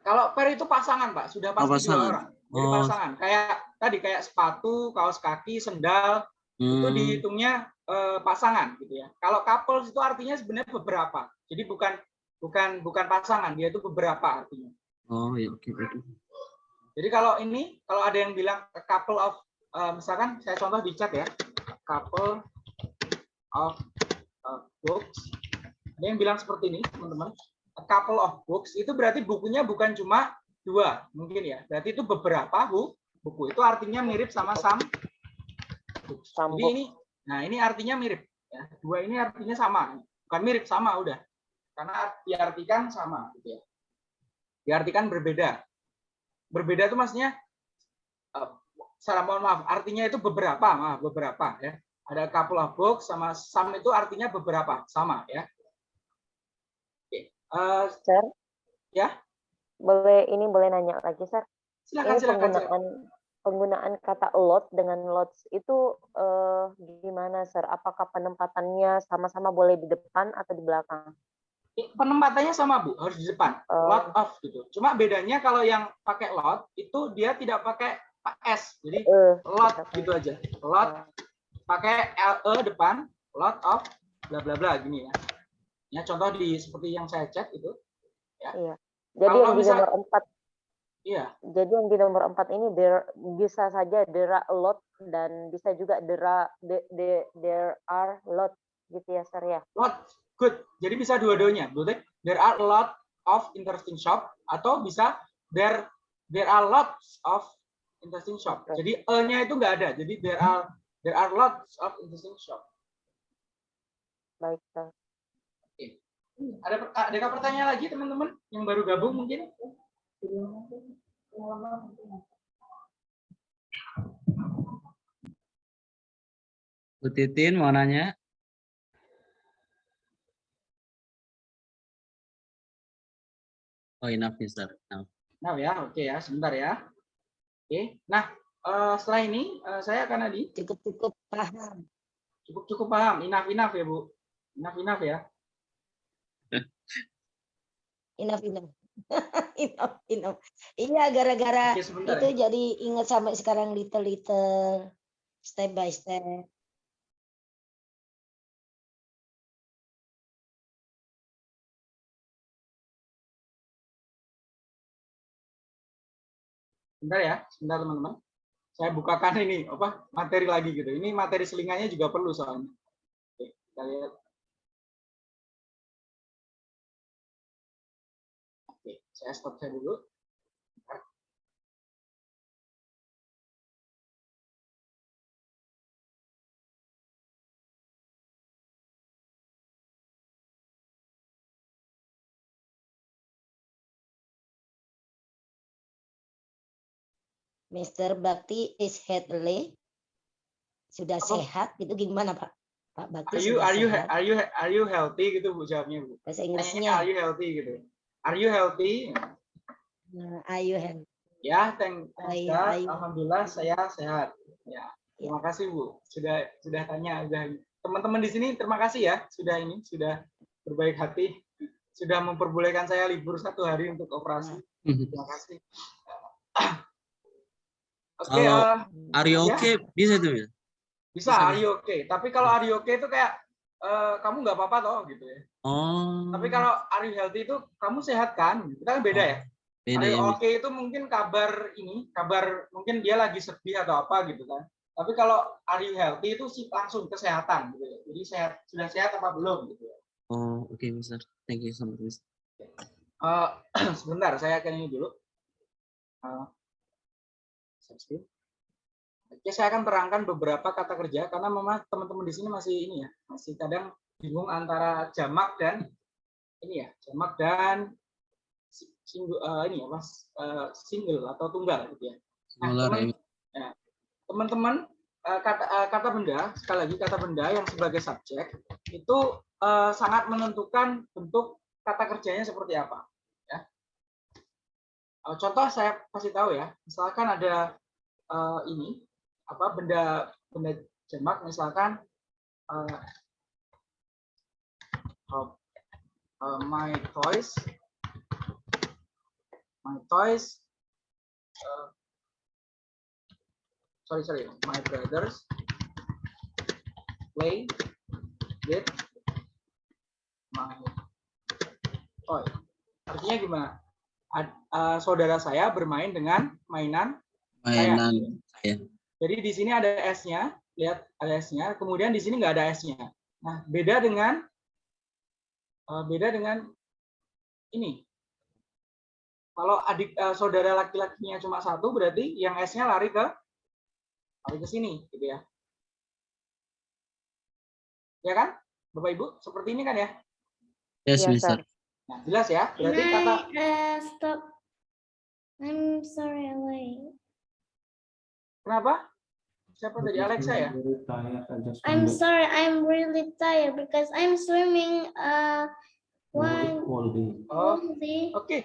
Kalau pair itu pasangan, Pak. Sudah pasti dua pasangan. orang. Jadi Oh. pasangan. Kayak tadi kayak sepatu, kaos kaki, sendal, itu Hmm. dihitungnya eh, pasangan gitu ya. Kalau couples itu artinya sebenarnya beberapa. Jadi bukan bukan bukan pasangan, dia itu beberapa artinya. Oh ya oke oke. Jadi kalau ini kalau ada yang bilang a couple of eh, misalkan saya contoh di chat ya. Couple of eh, books. Ada yang bilang seperti ini, teman-teman. A couple of books itu berarti bukunya bukan cuma dua, mungkin ya. Berarti itu beberapa bu buku. Itu artinya mirip sama. Some Jadi ini nah ini artinya mirip ya. Dua ini artinya sama. Bukan mirip sama udah. Karena diartikan sama gitu ya. Diartikan berbeda. Berbeda itu maksudnya eh, salah mohon maaf, artinya itu beberapa, maaf, beberapa ya. Ada couple of books sama some itu artinya beberapa, sama ya. Oke. eh, Sir, ya, boleh ini boleh nanya lagi, sir? silakan Ini silakan. silakan. penggunaan penggunaan kata lot dengan lots itu eh, gimana, sir? Apakah penempatannya sama-sama boleh di depan atau di belakang? Penempatannya sama Bu, harus di depan. Oh. Lot of gitu. Cuma bedanya kalau yang pakai lot itu dia tidak pakai s. Jadi Eh, lot gitu aja. Lot pakai l e depan, lot of bla bla bla gini ya. Ya contoh di seperti yang saya chat itu. Ya. Iya. Jadi Kalau yang di nomor empat, Iya, jadi yang di nomor empat ini there, bisa saja there are a lot dan bisa juga there are, the- the- there are lot gitu ya, sir ya. lot good. Jadi bisa dua-duanya. Betul? There are a lot of interesting shop atau bisa there there are lots of interesting shop. Jadi e-nya itu nggak ada. Jadi there are there are lots of interesting shop. Baik, sir. Ada per- adakah pertanyaan lagi teman-teman yang baru gabung mungkin? Bu Titin mau nanya? Oh, enough, Mister. Enough. Nah ya, oke ya, sebentar ya. Oke, nah eh, setelah ini eh, saya akan Adi. Cukup cukup paham. Cukup cukup paham, enough enough ya bu, enough enough ya. Enough enough. enough enough. Iya gara-gara itu ya. jadi ingat sampai sekarang little little step by step. Sebentar ya, sebentar teman-teman. Saya bukakan ini apa materi lagi gitu. Ini materi selingannya juga perlu soalnya. Oke, kita lihat. Saya stop saya dulu. Mr. Bakti is healthy. Sudah Apa? sehat itu gimana Pak? Pak Bakti Are you are you sehat. are you are you healthy gitu bu jawabnya bu. Bahasa Inggrisnya. are you healthy gitu. Are you healthy? Nah, are you healthy? Ya, thank, Oh, iya, God. ayo. Alhamdulillah saya sehat. Ya, terima kasih Bu. Sudah sudah tanya, sudah teman-teman di sini terima kasih ya sudah ini sudah berbaik hati, sudah memperbolehkan saya libur satu hari untuk operasi. Terima kasih. Oke, Kalau eh, are you ya. okay bisa tuh, Mister? bisa are you okay. Tapi kalau are you okay itu kayak eh, kamu nggak apa-apa toh gitu ya. Oh, Tapi kalau are you healthy itu kamu sehat kan? Kita kan beda ya. beda Are ya. you Mister. okay itu mungkin kabar ini, kabar mungkin dia lagi sedih atau apa gitu kan. Tapi kalau are you healthy itu sih langsung kesehatan gitu ya. Jadi sehat sudah sehat apa belum gitu ya. Oh, oke, Mister. Thank you so much, Mister. Eh, sebentar, saya akan ini dulu. Screen. Oke, saya akan terangkan beberapa kata kerja karena memang teman-teman di sini masih ini ya, masih kadang bingung antara jamak dan ini ya, jamak dan si- single eh, ini ya, Mas, eh, single atau tunggal gitu ya. Nah, ya. ya, teman-teman eh, kata eh, kata benda sekali lagi kata benda yang sebagai subjek itu eh, sangat menentukan bentuk kata kerjanya seperti apa ya Eh, contoh saya kasih tahu ya misalkan ada eh, ini apa benda benda jamak misalkan oh, eh, my toys my toys eh, sorry sorry my brothers play with my toy artinya gimana Ad- eh, saudara saya bermain dengan mainan saya. Mainan saya. Jadi di sini ada S-nya, lihat ada S-nya. Kemudian di sini nggak ada S-nya. Nah, beda dengan eh, beda dengan ini. Kalau adik eh, saudara laki-lakinya cuma satu, berarti yang S-nya lari ke lari ke sini, gitu ya. Ya kan, Bapak Ibu? Seperti ini kan ya? Yes, sir. Nah, jelas ya. Berarti kata uh, stop? I'm sorry, I'm late. Kenapa? Siapa tadi Alexa ya? I'm sorry, I'm really tired because I'm swimming uh one all day. Oh, oke.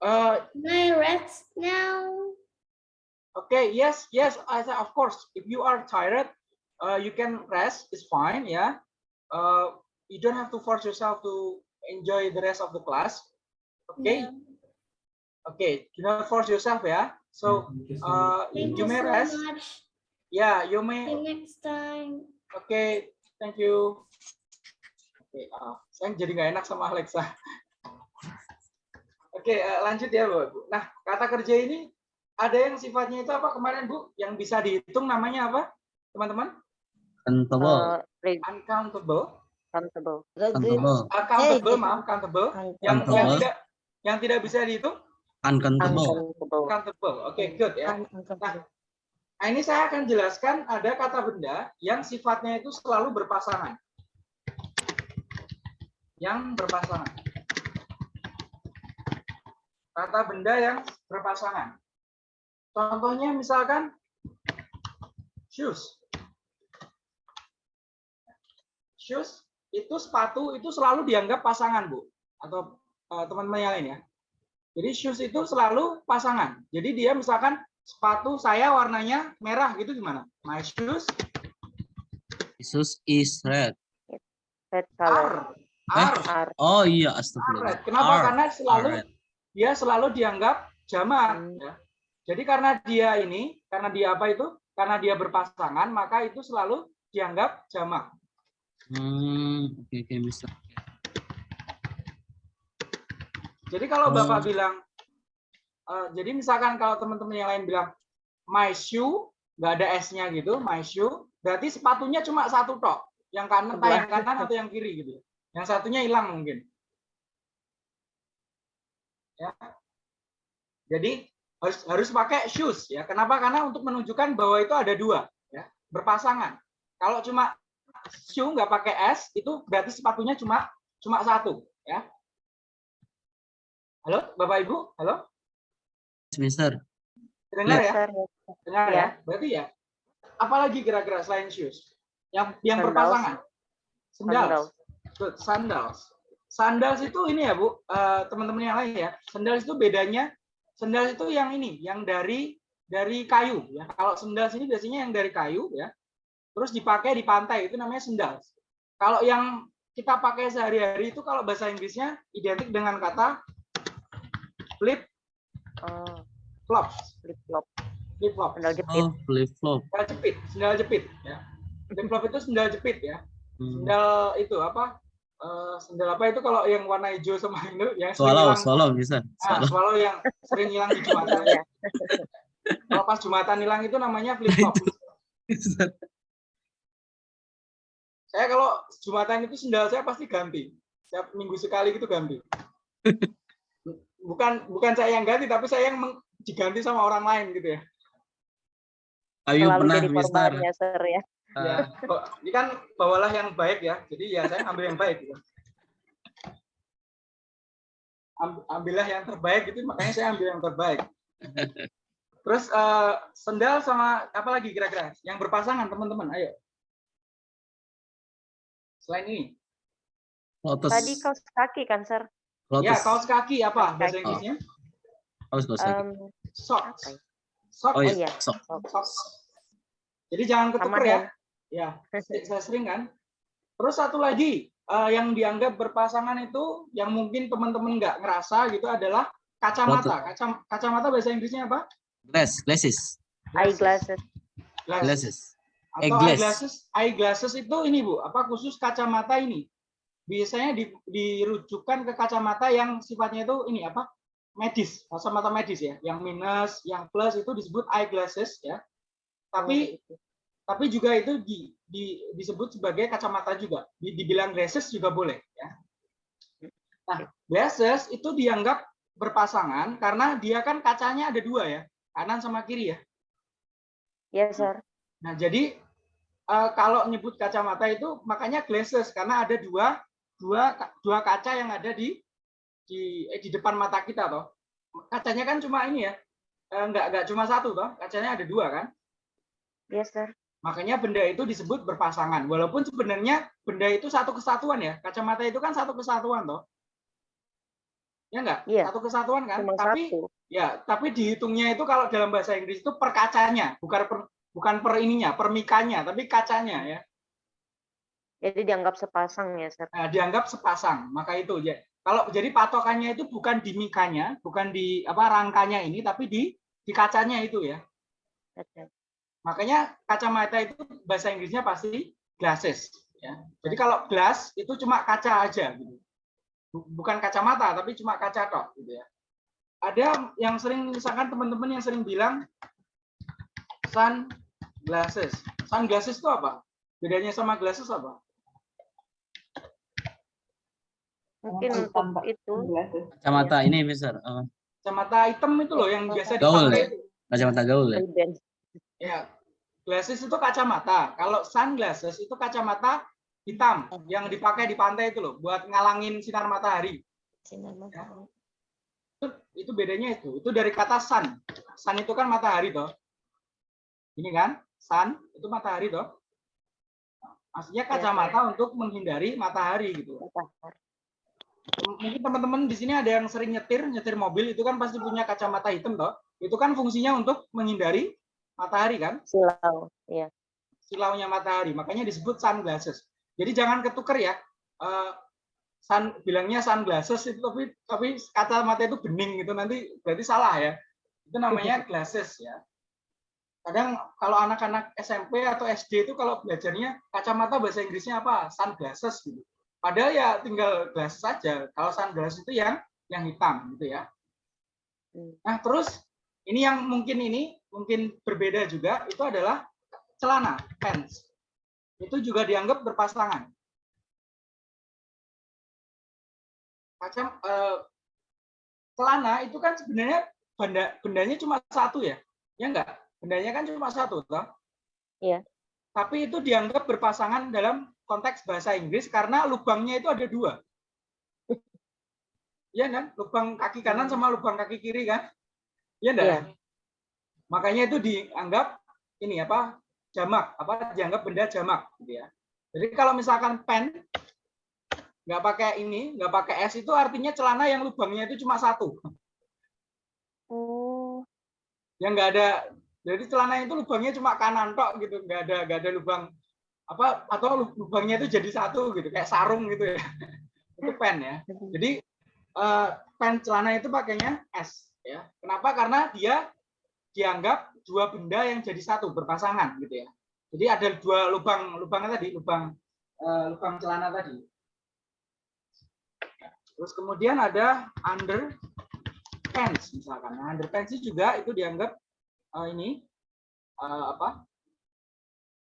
Eh, Can I rest now? Okay, yes, yes, I said, of course. If you are tired, uh, you can rest. It's fine, yeah. Uh, you don't have to force yourself to enjoy the rest of the class. Okay, Yeah. okay. Do not force yourself, yeah. So, uh, Thank you you may so rest. much. Yeah, you See may. you next time. Okay, thank you. Oke, ah, saya jadi nggak enak sama Alexa. Oke, eh, lanjut ya, Bu. Nah, kata kerja ini ada yang sifatnya itu apa kemarin, Bu? Yang bisa dihitung namanya apa, teman-teman? Countable. Uh, Uncountable. countable. Countable. Accountable, Eh, maaf, countable. Countable. Yang yang Countable. tidak yang tidak bisa dihitung, Uncountable. Uncountable. countable. Oke, good ya. Uncountable. Nah, ini saya akan jelaskan ada kata benda yang sifatnya itu selalu berpasangan. yang berpasangan. Kata benda yang berpasangan. Contohnya misalkan shoes. Shoes itu sepatu itu selalu dianggap pasangan, Bu. Atau eh, teman-teman yang lain ya. Jadi shoes itu selalu pasangan. Jadi dia misalkan sepatu saya warnanya merah gitu gimana? My shoes Jesus is red. Red color. are, Eh? are, Oh iya, astagfirullah. red. Kenapa? Are. Karena selalu red. dia selalu dianggap jamak. Hmm. ya. Jadi karena dia ini, karena dia apa itu? Karena dia berpasangan, maka itu selalu dianggap jamak. Hmm, oke oke Mister. Jadi kalau Oh. Bapak bilang, eh, jadi misalkan kalau teman-teman yang lain bilang my shoe, nggak ada S-nya gitu, my shoe, berarti sepatunya cuma satu tok, yang kanan, entah yang kanan atau yang kiri gitu. Yang satunya hilang mungkin. Ya. Jadi harus harus pakai shoes ya. Kenapa? Karena untuk menunjukkan bahwa itu ada dua, ya, berpasangan. Kalau cuma shoe nggak pakai S, itu berarti sepatunya cuma cuma satu, ya. Halo, Bapak Ibu? Halo? Mister. Dengar ya? Sir, Dengar Ya. ya? Berarti ya. Apalagi kira-kira selain shoes? Yang yang Sandals. berpasangan. Sandals. Sandals. Sandals. Sandals itu ini ya, Bu, eh, teman-teman yang lain ya. Sandals itu bedanya sandals itu yang ini, yang dari dari kayu ya. Kalau sandals ini biasanya yang dari kayu ya. Terus dipakai di pantai itu namanya sandals. Kalau yang kita pakai sehari-hari itu kalau bahasa Inggrisnya identik dengan kata flip Oh, flops. flip flop. Flip flops. Sandal jepit. Oh, flip flop. sendal jepit, sendal jepit ya. Flip flop itu sendal jepit ya. Hmm. Sendal itu apa? Eh, sendal apa itu kalau yang warna hijau sama itu yang sering Swallow, hilang- swallow Mister. Ah, Swallow. swallow yang sering hilang di jumatan. Ya. Kalau pas jumatan hilang itu namanya flip flop. Saya kalau jumatan itu sendal saya pasti ganti. Setiap minggu sekali gitu ganti. Bukan bukan saya yang ganti tapi saya yang diganti sama orang lain gitu ya. Ayo Selalu pernah jadi Mister. korbannya, Sir ya. Ya, kok- ini kan bawalah yang baik ya. Jadi ya saya ambil yang baik gitu. Am- Ambillah yang terbaik gitu, makanya saya ambil yang terbaik. Terus eh, sendal sama apa lagi kira-kira? Yang berpasangan teman-teman, ayo. Selain ini, Lotus. Tadi kaos kaki kan, Sir? Lotus. ya kaos kaki apa bahasa kaki. Inggrisnya? Kaos kaos kaki. Um, Socks. ya? Socks. Oh oh iya, iya. sok. Socks. Jadi jangan ketuker ya. Ya, saya sering kan. Terus satu lagi eh, yang dianggap berpasangan itu yang mungkin teman-teman nggak ngerasa gitu adalah kacamata. Kaca, kacamata bahasa Inggrisnya apa? Glass, glasses, Eyeglasses. Glass. glasses. Atau Eyeglass. eyeglasses. Eyeglasses itu ini Bu, apa khusus kacamata ini. Biasanya di- dirujukan ke kacamata yang sifatnya itu ini apa? medis, kacamata medis ya. Yang minus, yang plus itu disebut eyeglasses ya. Tapi tapi juga itu di, di, disebut sebagai kacamata juga. Di- dibilang glasses juga boleh. Ya. Nah, glasses itu dianggap berpasangan karena dia kan kacanya ada dua ya, kanan sama kiri ya. Yes, sir. Nah, jadi eh, kalau nyebut kacamata itu makanya glasses karena ada dua dua dua kaca yang ada di di eh, di depan mata kita toh. Kacanya kan cuma ini ya. eh, nggak nggak cuma satu toh, kacanya ada dua kan. Yes, sir. Makanya benda itu disebut berpasangan. Walaupun sebenarnya benda itu satu kesatuan ya. Kacamata itu kan satu kesatuan toh. Ya enggak? Iya. Satu kesatuan kan? Cuma tapi satu. ya, tapi dihitungnya itu kalau dalam bahasa Inggris itu per kacanya, bukan per bukan per ininya, per mikanya, tapi kacanya ya. Jadi dianggap sepasang ya, sir. Nah, dianggap sepasang. Maka itu ya. Kalau jadi patokannya itu bukan di mikanya, bukan di apa rangkanya ini, tapi di di kacanya itu ya. Oke. Makanya kacamata itu bahasa Inggrisnya pasti glasses ya. Jadi kalau glass itu cuma kaca aja gitu. Bu- Bukan kacamata tapi cuma kaca tok gitu ya. Ada yang sering misalkan teman-teman yang sering bilang sun glasses. Sunglasses itu apa? Bedanya sama glasses apa? Mungkin untuk itu. Kacamata ini Mister. Oh, Kacamata hitam itu loh yang biasa Gaul dipakai. ya? kacamata gaul ya. Ya, glasses itu kacamata. Kalau sunglasses itu kacamata hitam yang dipakai di pantai itu loh buat ngalangin sinar matahari. Sinar matahari. Itu, itu bedanya itu. Itu dari kata sun. Sun itu kan matahari toh. Ini kan, sun itu matahari toh. Maksudnya kacamata untuk menghindari matahari gitu. Mungkin teman-teman di sini ada yang sering nyetir, nyetir mobil itu kan pasti punya kacamata hitam toh. Itu kan fungsinya untuk menghindari matahari kan? Silau, ya. Silaunya matahari, makanya disebut sunglasses. Jadi jangan ketuker ya. Uh, sun bilangnya sunglasses itu tapi tapi kacamata itu bening gitu nanti berarti salah ya. Itu namanya glasses ya. Kadang kalau anak-anak SMP atau SD itu kalau belajarnya kacamata bahasa Inggrisnya apa? Sunglasses gitu. Padahal ya tinggal glasses saja. Kalau sunglasses itu yang yang hitam gitu ya. Nah, terus ini yang mungkin ini mungkin berbeda juga itu adalah celana, pants. Itu juga dianggap berpasangan. Macam eh, celana itu kan sebenarnya benda bendanya cuma satu ya. Ya enggak? Bendanya kan cuma satu, toh? Iya. Tapi itu dianggap berpasangan dalam konteks bahasa Inggris karena lubangnya itu ada dua. Iya kan? Lubang kaki kanan sama lubang kaki kiri kan? Iya enggak? Iya. Makanya itu dianggap ini apa? jamak, apa dianggap benda jamak gitu ya. Jadi kalau misalkan pen nggak pakai ini, nggak pakai S itu artinya celana yang lubangnya itu cuma satu. Oh. Yang nggak ada jadi celana itu lubangnya cuma kanan tok gitu, nggak ada nggak ada lubang apa atau lubangnya itu jadi satu gitu kayak sarung gitu ya. itu pen ya. Jadi eh, pen celana itu pakainya S ya. Kenapa? Karena dia dianggap dua benda yang jadi satu berpasangan gitu ya. Jadi ada dua lubang lubangnya tadi, lubang uh, lubang celana tadi. Terus kemudian ada under pants misalkan. Nah, under pants juga itu dianggap uh, ini uh, apa?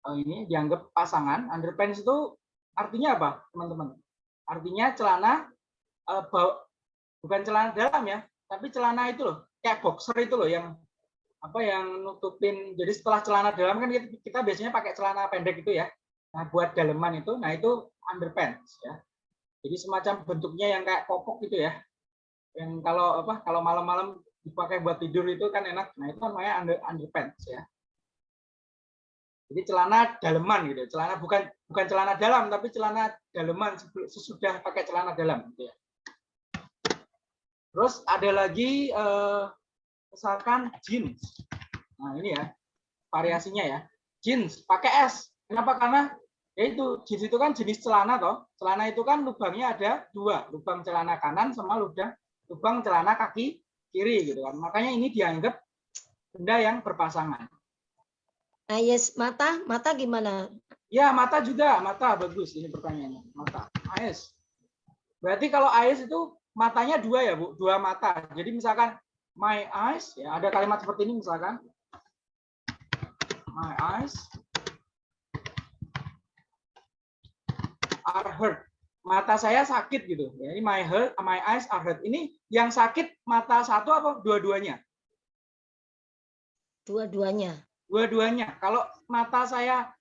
Uh, ini dianggap pasangan. Under pants itu artinya apa, teman-teman? Artinya celana uh, bukan celana dalam ya, tapi celana itu loh, kayak boxer itu loh yang apa yang nutupin. Jadi setelah celana dalam kan kita, kita biasanya pakai celana pendek itu ya. Nah buat daleman itu nah itu underpants ya. Jadi semacam bentuknya yang kayak popok gitu ya. Yang kalau apa kalau malam-malam dipakai buat tidur itu kan enak. Nah itu namanya under underpants ya jadi celana daleman gitu celana bukan bukan celana dalam tapi celana daleman sesudah pakai celana dalam gitu ya terus ada lagi eh, misalkan jeans. Nah, ini ya variasinya ya. Jeans pakai S. Kenapa? Karena yaitu jeans itu kan jenis celana toh. Celana itu kan lubangnya ada dua, lubang celana kanan sama lubang lubang celana kaki kiri gitu kan. Makanya ini dianggap benda yang berpasangan. Nah, yes, mata, mata gimana? Ya, mata juga, mata bagus ini pertanyaannya. Mata. AS. Berarti kalau AS itu matanya dua ya, Bu, dua mata. Jadi misalkan my eyes ya ada kalimat seperti ini misalkan my eyes are hurt mata saya sakit gitu ya ini my hurt my eyes are hurt ini yang sakit mata satu apa dua-duanya dua-duanya dua-duanya kalau mata saya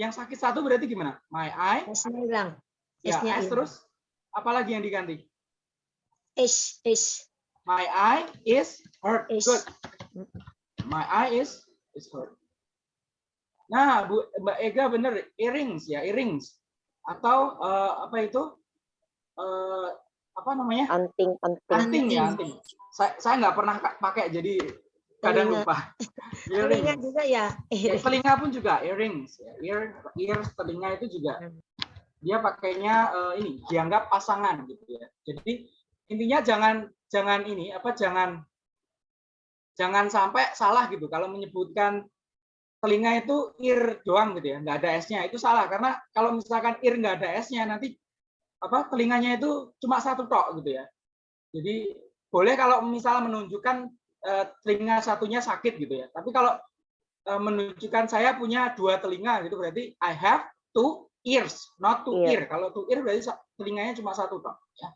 yang sakit satu berarti gimana my eye hilang ya S terus apalagi yang diganti S S My eye is hurt. Good. My eye is is hurt. Nah, Bu Mbak Ega bener earrings ya, earrings atau uh, apa itu? Uh, apa namanya? Anting, anting. Anting ya, anting. Saya saya nggak pernah pakai jadi kadang lupa. Telinga juga ya. ya. Telinga pun juga earrings. Ya. Ear, ear telinga itu juga dia pakainya uh, ini dianggap pasangan gitu ya. Jadi intinya jangan jangan ini apa jangan jangan sampai salah gitu kalau menyebutkan telinga itu ear doang gitu ya nggak ada s-nya itu salah karena kalau misalkan ear nggak ada s-nya nanti apa telinganya itu cuma satu tok gitu ya jadi boleh kalau misalnya menunjukkan telinga satunya sakit gitu ya tapi kalau uh, menunjukkan saya punya dua telinga gitu berarti I have two ears not two Iya. ear kalau two ear berarti telinganya cuma satu tok ya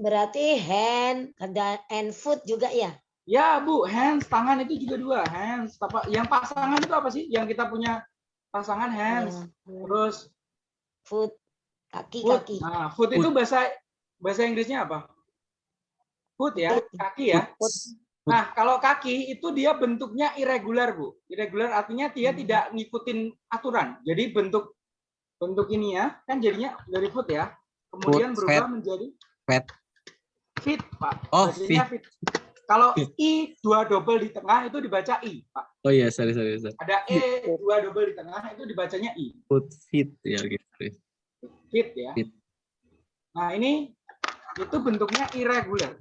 Berarti hand ada and foot juga ya? Ya, Bu, hands tangan itu juga dua, hands apa yang pasangan itu apa sih? Yang kita punya pasangan hands. Terus foot kaki foot. kaki. Nah, foot itu bahasa bahasa Inggrisnya apa? Foot ya, kaki ya. Nah, kalau kaki itu dia bentuknya irregular, Bu. Irregular artinya dia tidak ngikutin aturan. Jadi bentuk bentuk ini ya, kan jadinya dari foot ya. Kemudian berubah fat. menjadi Fat. fit, Pak. Oh, Bacanya fit. Kalau i dua double di tengah itu dibaca i, Pak. Oh iya, sorry sorry. sorry. Ada e dua double di tengah itu dibacanya i. Foot fit ya gitu. Fit ya. Fit. Nah, ini itu bentuknya irregular.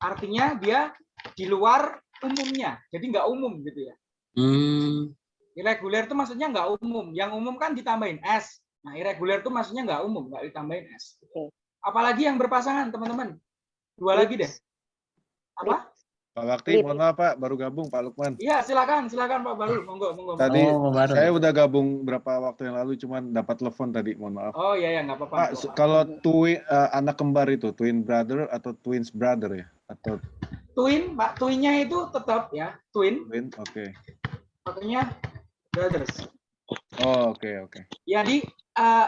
Artinya dia di luar umumnya. Jadi nggak umum gitu ya. Hmm. Irregular itu maksudnya nggak umum. Yang umum kan ditambahin S. Nah, irregular itu maksudnya nggak umum, nggak ditambahin S. Apalagi yang berpasangan, teman-teman. Dua lagi deh. Apa? Pak Bakti, mohon maaf Pak, baru gabung Pak Lukman. Iya, silakan, silakan Pak Barul. Monggo, monggo. Tadi Oh, baru. saya udah gabung berapa waktu yang lalu, cuman dapat telepon tadi, mohon maaf. Oh iya, ya, nggak apa-apa. Pak, se- kalau twin eh, anak kembar itu twin brother atau twins brother ya? Atau Twin, Pak, twinnya itu tetap ya, twin. twin? Oke. Makanya brothers. Oh, oke oke. Jadi eh,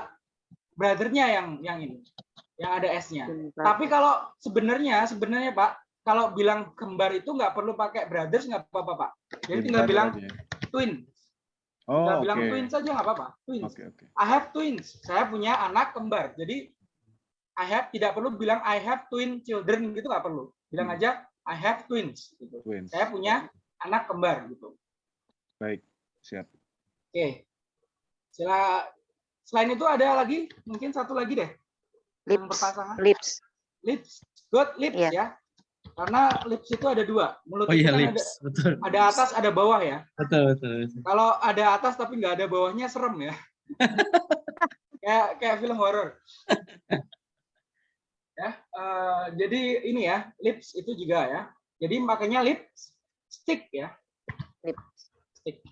brothernya yang yang ini, yang ada S-nya. Tapi kalau sebenarnya sebenarnya Pak, kalau bilang kembar itu nggak perlu pakai brothers nggak apa-apa Pak. Jadi Twin tinggal brother bilang aja. twin. Oh, Tinggal oke. bilang twin saja nggak apa-apa. Twins. Oke oke. I have twins. Saya punya anak kembar. Jadi I have tidak perlu bilang I have twin children gitu nggak perlu. Bilang Hmm. aja I have twins. Gitu. Twins. Saya punya anak kembar gitu. Baik, siap. Oke. Sila selain itu ada lagi mungkin satu lagi deh. Yang berpasangan. Lips. Lips. Good lips Iya. ya. Karena lips itu ada dua. Mulut Oh iya kan lips, betul. ada ada atas ada bawah ya. Betul betul. betul. Kalau ada atas tapi nggak ada bawahnya serem ya. kayak kayak film horor. ya, eh, jadi ini ya, lips itu juga ya. Jadi makanya lips stick ya. Lips. Stick.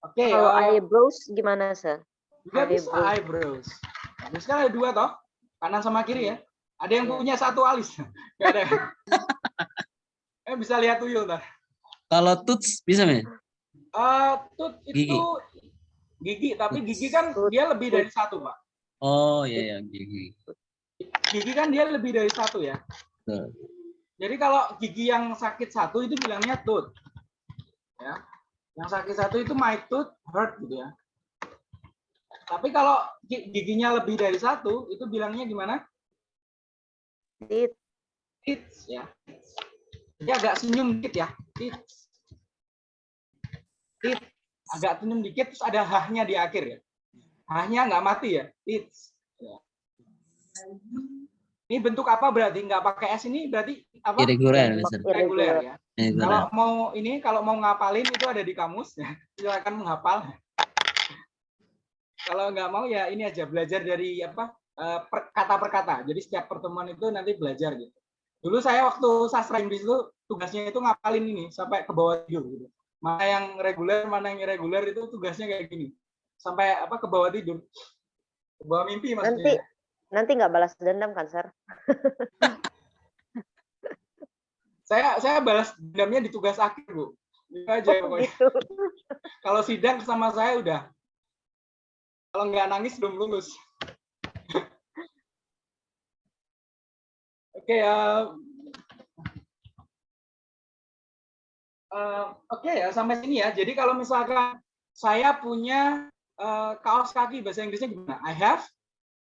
Oke, Kalau eh, eyebrows gimana, Sir? juga bisa eyebrows. eyebrows. Eyebrows kan ada dua toh, kanan sama kiri ya. Ada yang punya satu alis, nggak ada. eh bisa lihat tuyul ntar. Kalau tuts bisa men? Eh, tooth itu Gigi. gigi, tapi gigi kan dia lebih dari satu, Pak. Oh iya ya gigi. Gigi kan dia lebih dari satu ya. Betul. Jadi kalau gigi yang sakit satu itu bilangnya tooth. Ya. Yang sakit satu itu my tooth hurt gitu ya. Tapi kalau gi- giginya lebih dari satu itu bilangnya gimana? Teeth. Teeth ya. Dia agak senyum dikit ya. Teeth. Teeth. Agak senyum dikit terus ada hahnya di akhir ya. Hahnya nggak mati ya. Teeth. Ya. Ini bentuk apa berarti? Nggak pakai S ini berarti apa? Irregular. Irregular ya. Irregular. Kalau mau ini kalau mau ngapalin itu ada di kamus ya. Silakan menghafal. Kalau nggak mau ya ini aja belajar dari apa per- kata per kata. Jadi setiap pertemuan itu nanti belajar gitu. Dulu saya waktu sastra Inggris itu tugasnya itu ngapalin ini sampai ke bawah tidur gitu. Mana yang reguler, mana yang irregular itu tugasnya kayak gini. Sampai apa ke bawah tidur. Ke bawah mimpi Nanti maksudnya. nanti nggak balas dendam kan, Sir? Saya saya balas dendamnya di tugas akhir, Bu. Itu aja Oh, pokoknya. gitu. Kalau sidang sama saya udah. Kalau nggak nangis belum lulus. Oke ya. Eh, Oke ya sampai sini ya. Jadi kalau misalkan saya punya eh, kaos kaki bahasa Inggrisnya gimana? I have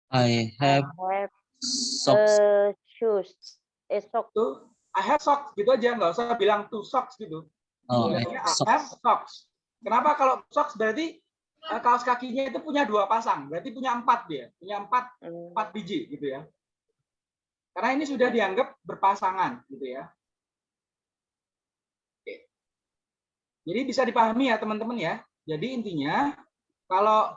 I have Have socks. uh, shoes. Eh, socks. tuh I have socks gitu aja nggak usah bilang two socks gitu. Oh, I have I have socks. Kenapa kalau socks berarti eh, kaos kakinya itu punya dua pasang, berarti punya empat dia, punya empat Hmm. empat biji gitu ya. Karena ini sudah dianggap berpasangan gitu ya. Oke. Jadi bisa dipahami ya teman-teman ya. Jadi intinya kalau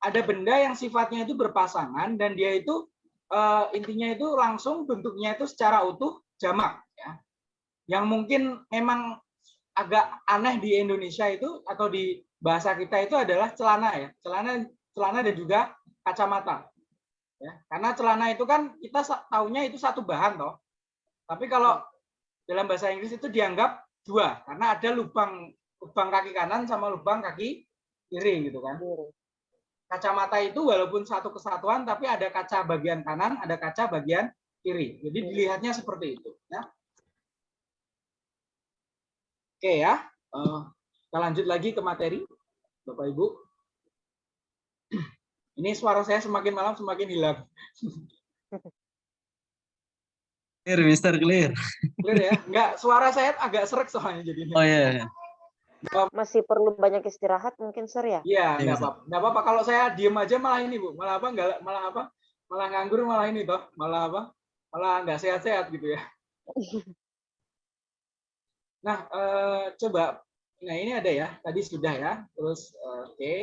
ada benda yang sifatnya itu berpasangan dan dia itu eh, intinya itu langsung bentuknya itu secara utuh jamak ya. Yang mungkin memang agak aneh di Indonesia itu atau di bahasa kita itu adalah celana ya. Celana celana dan juga kacamata. Ya, karena celana itu kan kita taunya itu satu bahan toh. Tapi kalau dalam bahasa Inggris itu dianggap dua karena ada lubang lubang kaki kanan sama lubang kaki kiri gitu kan. Kacamata itu walaupun satu kesatuan tapi ada kaca bagian kanan, ada kaca bagian kiri. Jadi dilihatnya seperti itu. Ya. Oke ya, Eh, kita lanjut lagi ke materi, Bapak Ibu. Ini suara saya semakin malam semakin hilang. Clear, Mister, clear. Clear ya? Enggak, suara saya agak serak soalnya jadinya. Oh iya. Masih perlu banyak istirahat mungkin sir ya? Iya, Iya, enggak apa-apa. Enggak apa-apa kalau saya diem aja malah ini, Bu. Malah apa? Enggak malah apa? Malah nganggur malah ini toh. Malah apa? Malah enggak sehat-sehat gitu ya. Nah, eh, coba nah ini ada ya. Tadi sudah ya. Terus eh, oke.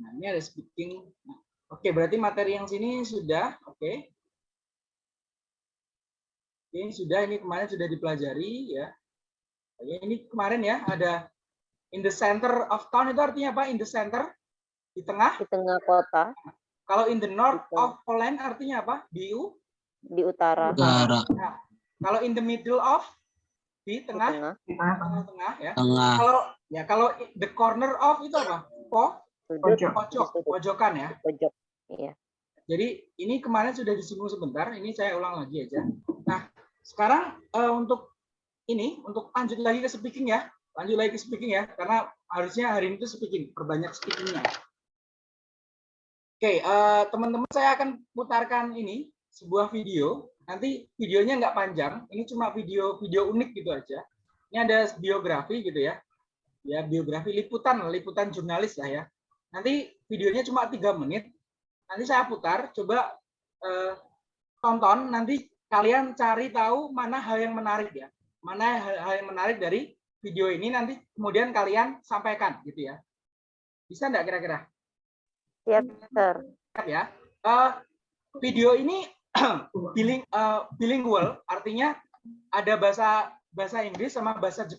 Nah, ini ada speaking. Nah, oke, berarti materi yang sini sudah, oke. Ini sudah, ini kemarin sudah dipelajari ya. Oke, ini kemarin ya ada in the center of town itu artinya apa? In the center di tengah. Di tengah kota, Kalau in the north Betul. of Poland artinya apa? Di u. di utara, Utara. Nah, kalau in the middle of di di tengah, tengah, tengah-tengah ya. Tengah. Kalau ya kalau the corner of itu apa? Po, sudut, pojok, pojokan ya. pojok. Iya. Jadi ini kemarin sudah disinggung sebentar, ini saya ulang lagi aja. Nah, sekarang eh, untuk ini, untuk lanjut lagi ke speaking ya, lanjut lagi ke speaking ya, karena harusnya hari ini tuh speaking, perbanyak speakingnya. Oke, eh, teman-teman saya akan putarkan ini sebuah video. Nanti videonya nggak panjang, ini cuma video video unik gitu aja. Ini ada biografi gitu ya, ya biografi liputan, liputan jurnalis lah ya. Nanti videonya cuma tiga menit, nanti saya putar coba eh, tonton. Nanti kalian cari tahu mana hal yang menarik ya. Mana hal, hal yang menarik dari video ini. Nanti kemudian kalian sampaikan gitu ya. Bisa enggak kira-kira? Siap, sir. Ya. Eh, video ini biling, eh, bilingual. Artinya ada bahasa bahasa Inggris sama bahasa Jepang